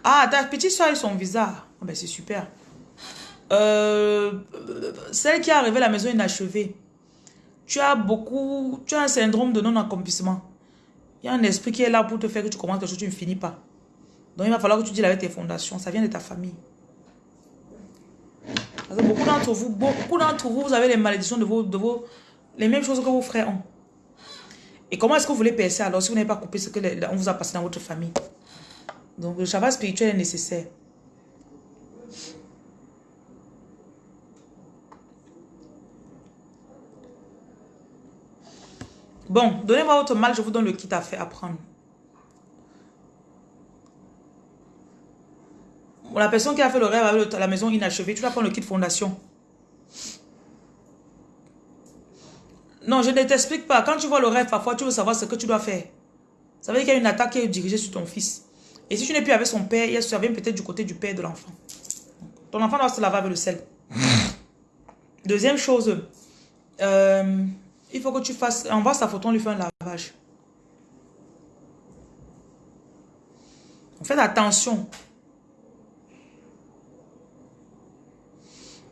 [SPEAKER 2] Ah, ta petite soeur et son visa. Oh, ben, c'est super. Euh, celle qui est arrivée à la maison inachevée. Tu as beaucoup... Tu as un syndrome de non-accomplissement. Il y a un esprit qui est là pour te faire que tu commences quelque chose, tu ne finis pas. Donc, il va falloir que tu dises avec tes fondations. Ça vient de ta famille. beaucoup d'entre vous, beaucoup d'entre vous, vous avez les malédictions de vos, de vos... Les mêmes choses que vos frères ont. Et comment est-ce que vous voulez percer alors si vous n'avez pas coupé ce qu'on vous a passé dans votre famille? Donc le travail spirituel est nécessaire. Bon, donnez-moi votre mal, je vous donne le kit à faire, à prendre. La personne qui a fait le rêve avec la maison inachevée, tu vas prendre le kit fondation. Non, je ne t'explique pas. Quand tu vois le rêve, parfois, tu veux savoir ce que tu dois faire. Ça veut dire qu'il y a une attaque qui est dirigée sur ton fils. Et si tu n'es plus avec son père, ça vient peut-être du côté du père de l'enfant. Ton enfant doit se laver avec le sel. (laughs) Deuxième chose, euh, il faut que tu fasses, on voit sa photo, on lui fait un lavage. Faites attention.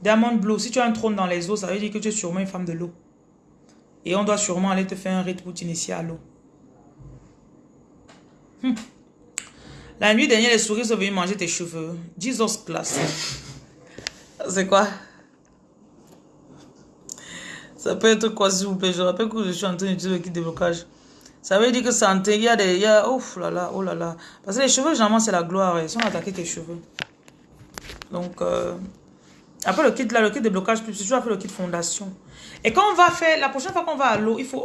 [SPEAKER 2] Diamond Blue, si tu as un trône dans les eaux, ça veut dire que tu es sûrement une femme de l'eau. Et on doit sûrement aller te faire un rite pour t'initier à l'eau. Hum. La nuit dernière, les souris sont venues manger tes cheveux. Jesus place. C'est quoi? Ça peut être quoi, s'il vous plaît? Je rappelle que je suis en train d'utiliser le kit de blocage. Ça veut dire que santé, il y a des... Il y a, ouf là là, oh là là. Parce que les cheveux, généralement, c'est la gloire. Ils sont attaqués tes cheveux. Donc, euh, après le kit là, le kit de blocage, tu vas faire le kit fondation. Et quand on va faire, la prochaine fois qu'on va à l'eau, il faut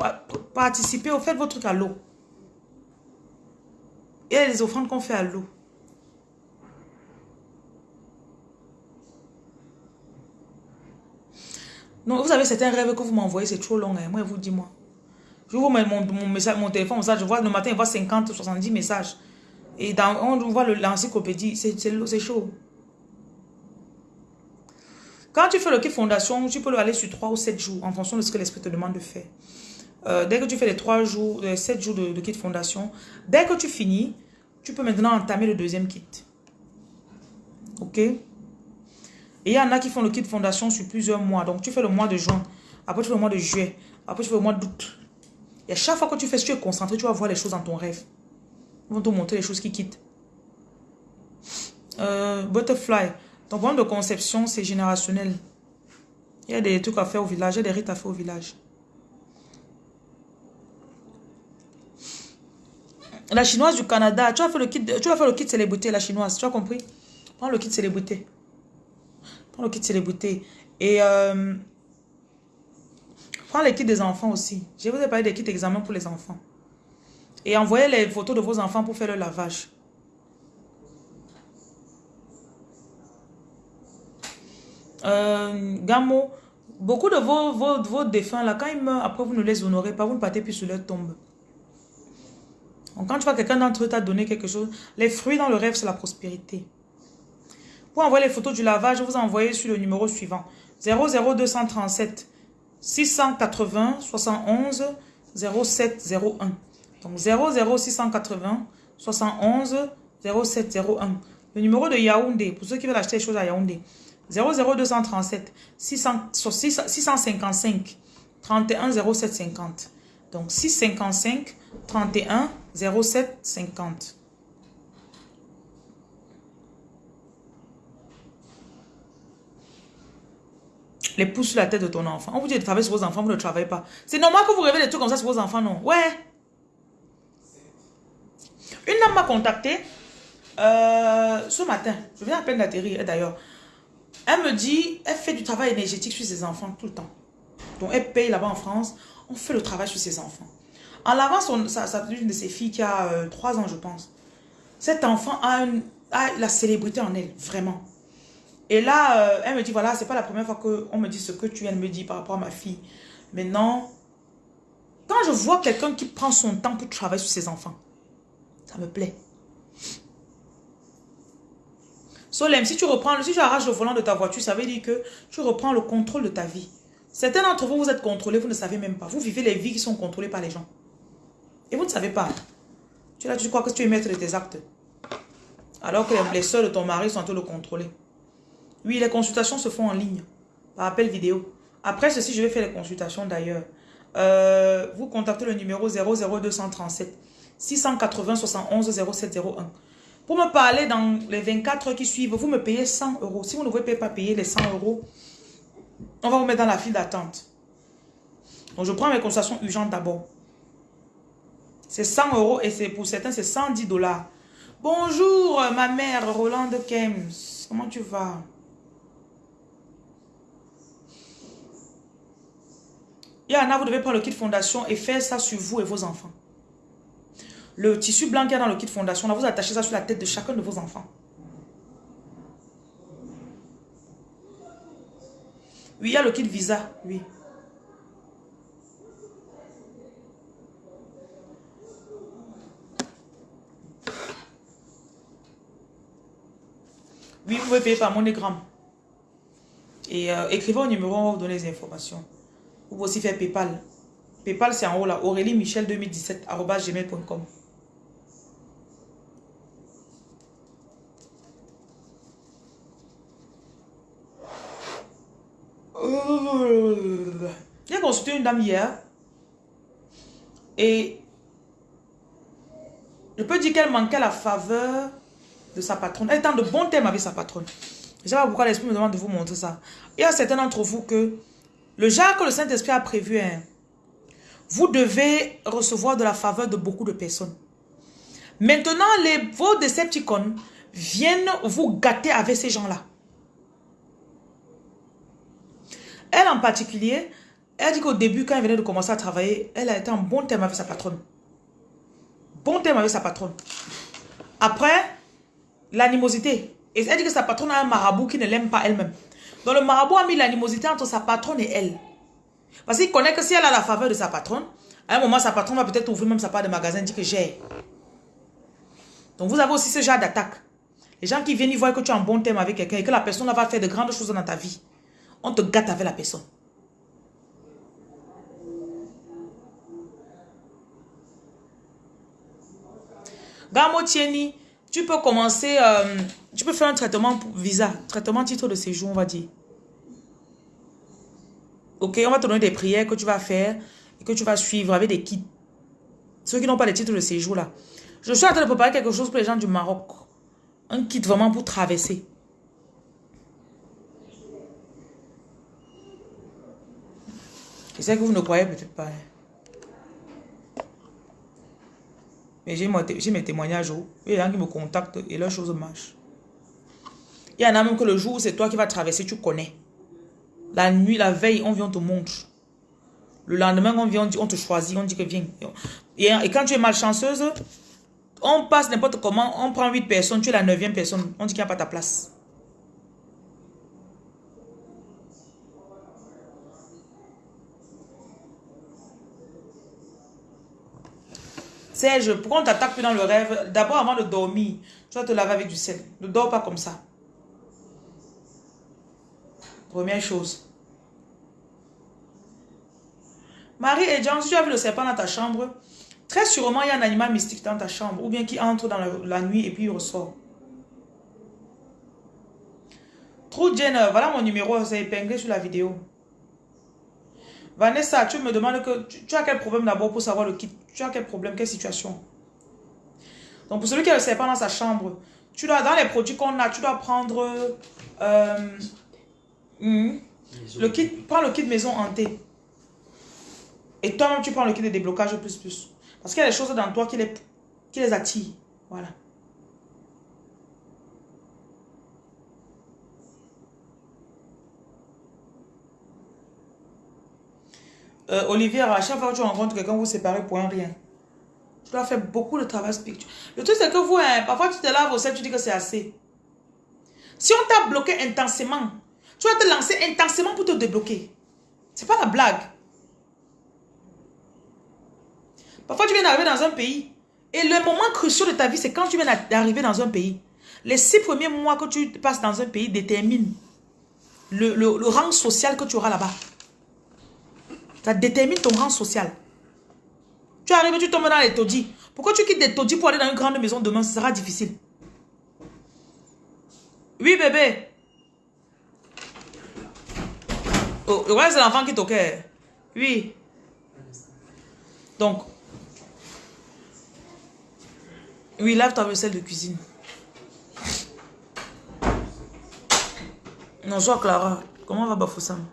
[SPEAKER 2] participer, au fait votre truc à l'eau. Il y a les offrandes qu'on fait à l'eau. Non, vous avez certains rêves que vous m'envoyez, c'est trop long. Hein. Moi, vous dis moi. Je vois mon, mon, message, mon téléphone, ça, je vois le matin, il voit 50, 70 messages. Et dans, on voit l'encyclopédie, c'est chaud. Quand tu fais le kit fondation, tu peux aller sur 3 ou 7 jours en fonction de ce que l'esprit te demande de faire. Euh, dès que tu fais les 3 jours, les 7 jours de, kit fondation, dès que tu finis, tu peux maintenant entamer le deuxième kit. Ok? Et il y en a qui font le kit fondation sur plusieurs mois. Donc tu fais le mois de juin, après tu fais le mois de juillet, après tu fais le mois d'août. Et à chaque fois que tu fais, si tu es concentré, tu vas voir les choses dans ton rêve. Ils vont te montrer les choses qui quittent. Euh, butterfly. Ton problème de conception, c'est générationnel. Il y a des trucs à faire au village, il y a des rites à faire au village. La chinoise du Canada, tu vas faire le kit, tu vas faire le kit célébrité, la chinoise, tu as compris? Prends le kit célébrité. Prends le kit célébrité. Et euh, Prends les kits des enfants aussi. Je vous ai parlé des kits d'examen pour les enfants. Et envoyez les photos de vos enfants pour faire le lavage. Euh, Gamo, beaucoup de vos, vos, vos, défunts, là, quand ils meurent, après vous ne les honorez pas, vous ne partez plus sur leur tombe. Donc, quand tu vois quelqu'un d'entre eux t'a donné quelque chose, les fruits dans le rêve, c'est la prospérité. Pour envoyer les photos du lavage, vous envoyez sur le numéro suivant. 00237 680 71 0701. Donc 00680 71 0701. Le numéro de Yaoundé, pour ceux qui veulent acheter des choses à Yaoundé. 00237 655 31 0750. Donc 655 31 0750. Les pouces sur la tête de ton enfant. On vous dit de travailler sur vos enfants, vous ne travaillez pas. C'est normal que vous rêvez des trucs comme ça sur vos enfants, non? Ouais. Une dame m'a contacté euh, ce matin. Je viens à peine d'atterrir d'ailleurs. Elle me dit, elle fait du travail énergétique sur ses enfants tout le temps. Donc elle paye là-bas en France. On fait le travail sur ses enfants. En lavant son, sa, une de ses filles qui a euh, trois 3 ans, je pense. Cet enfant a, la célébrité en elle, vraiment. Et là, euh, elle me dit, voilà, c'est pas la première fois qu'on me dit ce que tu viens de me dire par rapport à ma fille. Maintenant, quand je vois quelqu'un qui prend son temps pour travailler sur ses enfants, ça me plaît. Solem, si tu reprends, si tu arraches le volant de ta voiture, ça veut dire que tu reprends le contrôle de ta vie. Certains d'entre vous, vous êtes contrôlés, vous ne savez même pas. Vous vivez les vies qui sont contrôlées par les gens. Et vous ne savez pas. Tu, là, tu crois que tu es maître de tes actes. Alors que les soeurs de ton mari sont en train de le contrôler. Oui, les consultations se font en ligne, par appel vidéo. Après ceci, je vais faire les consultations d'ailleurs. Euh, vous contactez le numéro 00237 680 71 0701. Pour me parler dans les 24 heures qui suivent, vous me payez 100 euros. Si vous ne pouvez pas payer les 100 euros, on va vous mettre dans la file d'attente. Donc, je prends mes consultations urgentes d'abord. C'est 100 euros et c'est pour certains, c'est 110 dollars. Bonjour, ma mère, Rolande Kems. Comment tu vas? Yana, vous devez prendre le kit fondation et faire ça sur vous et vos enfants. Le tissu blanc qu'il y a dans le kit fondation, là, vous attachez ça sur la tête de chacun de vos enfants. Oui, il y a le kit visa, oui. Oui, vous pouvez payer par MoneyGram. Et euh, écrivez au numéro, on va vous donner les informations. Vous pouvez aussi faire Paypal. Paypal, c'est en haut là. Aurélie Michel 2017 gmail.com. J'ai consulté une dame hier. Et je peux dire qu'elle manquait la faveur de sa patronne. Elle est en de bons thèmes avec sa patronne. Je ne sais pas pourquoi l'esprit me demande de vous montrer ça. Il y a certains d'entre vous que le genre que le Saint-Esprit a prévu, vous devez recevoir de la faveur de beaucoup de personnes. Maintenant, vos Decepticons viennent vous gâter avec ces gens-là. Elle en particulier, elle dit qu'au début, quand elle venait de commencer à travailler, elle a été en bon terme avec sa patronne. Bon terme avec sa patronne. Après, l'animosité. Et elle dit que sa patronne a un marabout qui ne l'aime pas elle-même. Donc le marabout a mis l'animosité entre sa patronne et elle. Parce qu'il connaît que si elle a la faveur de sa patronne, à un moment, sa patronne va peut-être ouvrir même sa part de magasin et dire que j'ai. Donc vous avez aussi ce genre d'attaque. Les gens qui viennent, ils voient que tu es en bon terme avec quelqu'un et que la personne va faire de grandes choses dans ta vie. On te gâte avec la personne. Gamo Tieni, tu peux commencer, euh, tu peux faire un traitement pour visa, traitement titre de séjour, on va dire. Ok, on va te donner des prières que tu vas faire et que tu vas suivre avec des kits. Ceux qui n'ont pas les titres de séjour là. Je suis en train de préparer quelque chose pour les gens du Maroc. Un kit vraiment pour traverser. Je sais que vous ne croyez peut-être pas. Hein. Mais j'ai mes témoignages. Oh. Il y a des gens qui me contactent et leurs choses marchent. Il y en a même que le jour où c'est toi qui vas traverser, tu connais. La nuit, la veille, on vient te montrer. Le lendemain, on vient, on, on te choisit, on dit que viens. Et, quand tu es malchanceuse, on passe n'importe comment, on prend 8 personnes, tu es la neuvième personne, on dit qu'il n'y a pas ta place. Serge, pourquoi on t'attaque plus dans le rêve? D'abord, avant de dormir, tu dois te laver avec du sel. Ne dors pas comme ça. Première chose. Marie et Jean, si tu as vu le serpent dans ta chambre, très sûrement il y a un animal mystique dans ta chambre, ou bien qui entre dans la, nuit et puis il ressort. True Jenner, voilà mon numéro, c'est épinglé sur la vidéo. Vanessa, tu me demandes que tu, as quel problème d'abord pour savoir le kit. Tu as quel problème, quelle situation? Donc pour celui qui a le serpent dans sa chambre, tu dois, dans les produits qu'on a, tu dois prendre euh, hmm, le kit, prends le kit maison hantée. Et toi-même, tu prends le kit de déblocage plus plus. Parce qu'il y a des choses dans toi qui les, qui les attirent. Voilà. Euh, Olivier, à chaque fois que tu rencontres quelqu'un, vous, vous séparez pour un rien. Tu dois faire beaucoup de travail spirituel. Le truc, c'est que vous, hein, parfois, tu te laves au sel, tu dis que c'est assez. Si on t'a bloqué intensément, tu vas te lancer intensément pour te débloquer. C'est pas la blague. Parfois, tu viens d'arriver dans un pays. Et le moment crucial de ta vie, c'est quand tu viens d'arriver dans un pays. Les six premiers mois que tu passes dans un pays déterminent le, le rang social que tu auras là-bas. Ça détermine ton rang social. Tu arrives, tu tombes dans les taudis. Pourquoi tu quittes des taudis pour aller dans une grande maison demain? Ce sera difficile. Oui, bébé. Oh, ouais, c'est l'enfant qui toquait. Oui. Donc. Oui, lave ta vaisselle de cuisine. Non, Clara. Comment va Bafoussam?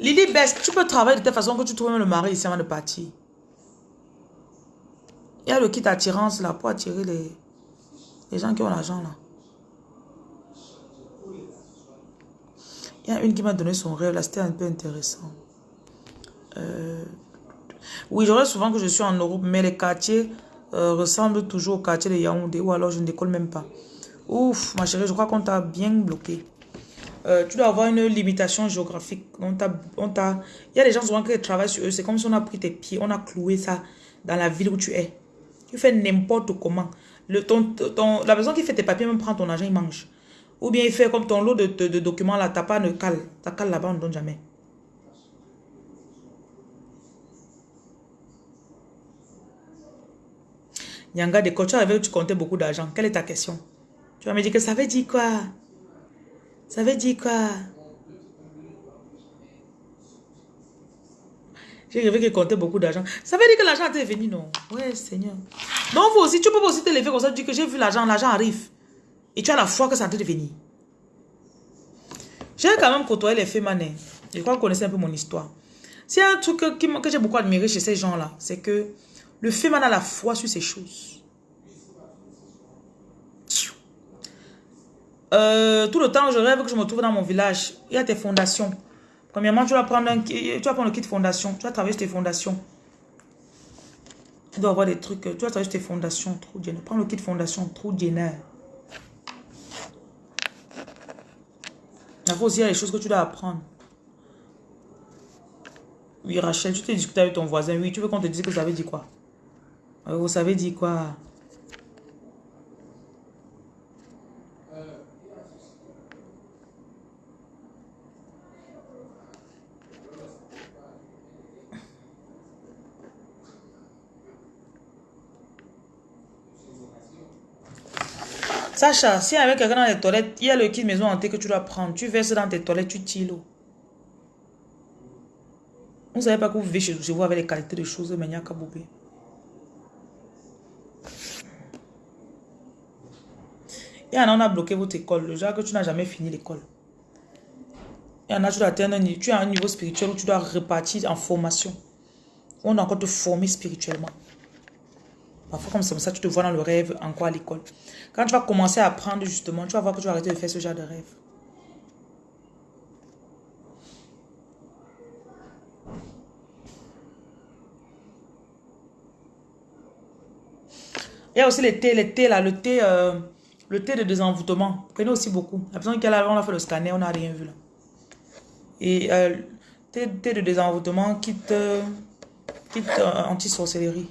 [SPEAKER 2] Lily Best, tu peux travailler de telle façon que tu trouves le mari ici avant de partir. Il y a le kit attirance là pour attirer les, les gens qui ont l'argent là. Il y a une qui m'a donné son rêve là, c'était un peu intéressant. Euh, oui, je souvent que je suis en Europe, mais les quartiers euh, ressemblent toujours au quartier de Yaoundé ou alors je ne décolle même pas. Ouf, ma chérie, je crois qu'on t'a bien bloqué. Euh, tu dois avoir une limitation géographique. On on Il y a des gens souvent qui travaillent sur eux. C'est comme si on a pris tes pieds, on a cloué ça dans la ville où tu es. Tu fais n'importe comment. Le, ton, la personne qui fait tes papiers même prend ton argent, il mange. Ou bien il fait comme ton lot de, de, documents là, t'as pas de cale. Ta cale là-bas, on ne donne jamais. Nyanga de tu où tu comptais beaucoup d'argent. Quelle est ta question? Tu vas me dire que ça veut dire quoi? Ça veut dire quoi? J'ai rêvé qu'il comptait beaucoup d'argent. Ça veut dire que l'argent était venu, non? Oui, Seigneur. Donc, vous aussi, tu peux aussi te lever comme ça, dire que j'ai vu l'argent, l'argent arrive. Et tu as la foi que ça de venir. J'ai quand même côtoyé les faits manais. Je crois que vous connaissez un peu mon histoire. C'est un truc que, que j'ai beaucoup admiré chez ces gens-là. C'est que le fait a la foi sur ces choses. Euh, tout le temps, je rêve que je me trouve dans mon village. Il y a tes fondations. Premièrement, tu vas prendre, un, tu prendre le kit fondation. Tu vas travailler sur tes fondations. Tu dois avoir des trucs. Tu vas travailler sur tes fondations. Prends le kit fondation. Trop dinner. Il aussi, il y a des choses que tu dois apprendre. Oui, Rachel, tu t'es discuté avec ton voisin. Oui, tu veux qu'on te dise que ça veut dire quoi? Euh, Vous savez dire quoi? Sacha, si avec quelqu'un dans les toilettes, il y a le kit maison hantée que tu dois prendre. Tu verses dans tes toilettes, tu tires l'eau. Vous ne savez pas que vous vivez chez, vous avec les qualités de choses, n'y a qu'à Il y en a, on a bloqué votre école. Le genre que tu n'as jamais fini l'école. Il y en a, tu dois atteindre un, tu as un niveau spirituel où tu dois repartir en formation. On doit encore te former spirituellement. Parfois, comme c'est comme ça, tu te vois dans le rêve encore à l'école. Quand tu vas commencer à apprendre, justement, tu vas voir que tu vas arrêter de faire ce genre de rêve. Il y a aussi les thés, les thés là, le thé, euh, le thé de désenvoûtement. Prenez aussi beaucoup. La personne qui a là, on a fait le scanner, on n'a rien vu là. Et euh, thé, thé de désenvoûtement quitte, quitte euh, anti-sorcellerie.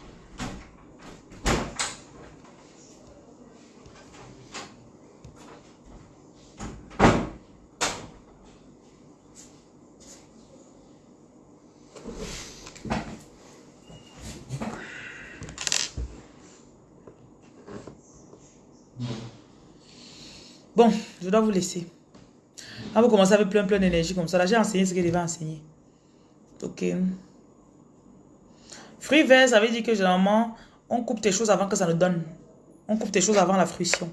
[SPEAKER 2] Bon, je dois vous laisser. Quand vous commencez avec plein plein d'énergie comme ça, là j'ai enseigné ce que je devais enseigner. Ok. Fruit vert, ça veut dire que généralement, on coupe tes choses avant que ça ne donne. On coupe tes choses avant la fruition.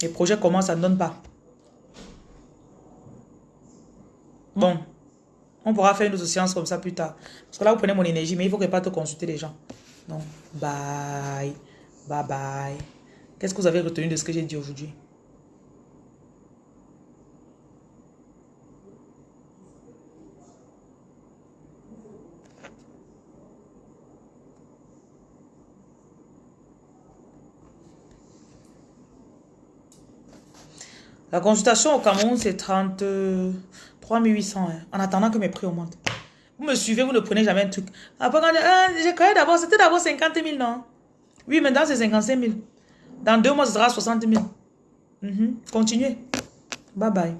[SPEAKER 2] Les projets commencent, ça ne donne pas. Bon, on pourra faire une autre séance comme ça plus tard. Parce que là, vous prenez mon énergie, mais il faut que pas te consulter les gens. Donc, bye. Bye bye. Qu'est-ce que vous avez retenu de ce que j'ai dit aujourd'hui? La consultation au Cameroun, c'est 33 800. Hein, en attendant que mes prix augmentent. Vous me suivez, vous ne prenez jamais un truc. Après, quand j'ai créé d'abord, c'était d'abord 50 000, non? Oui, maintenant c'est 55 000. Dans deux mois, ce sera 60 000. Mhm. Continuez. Bye bye.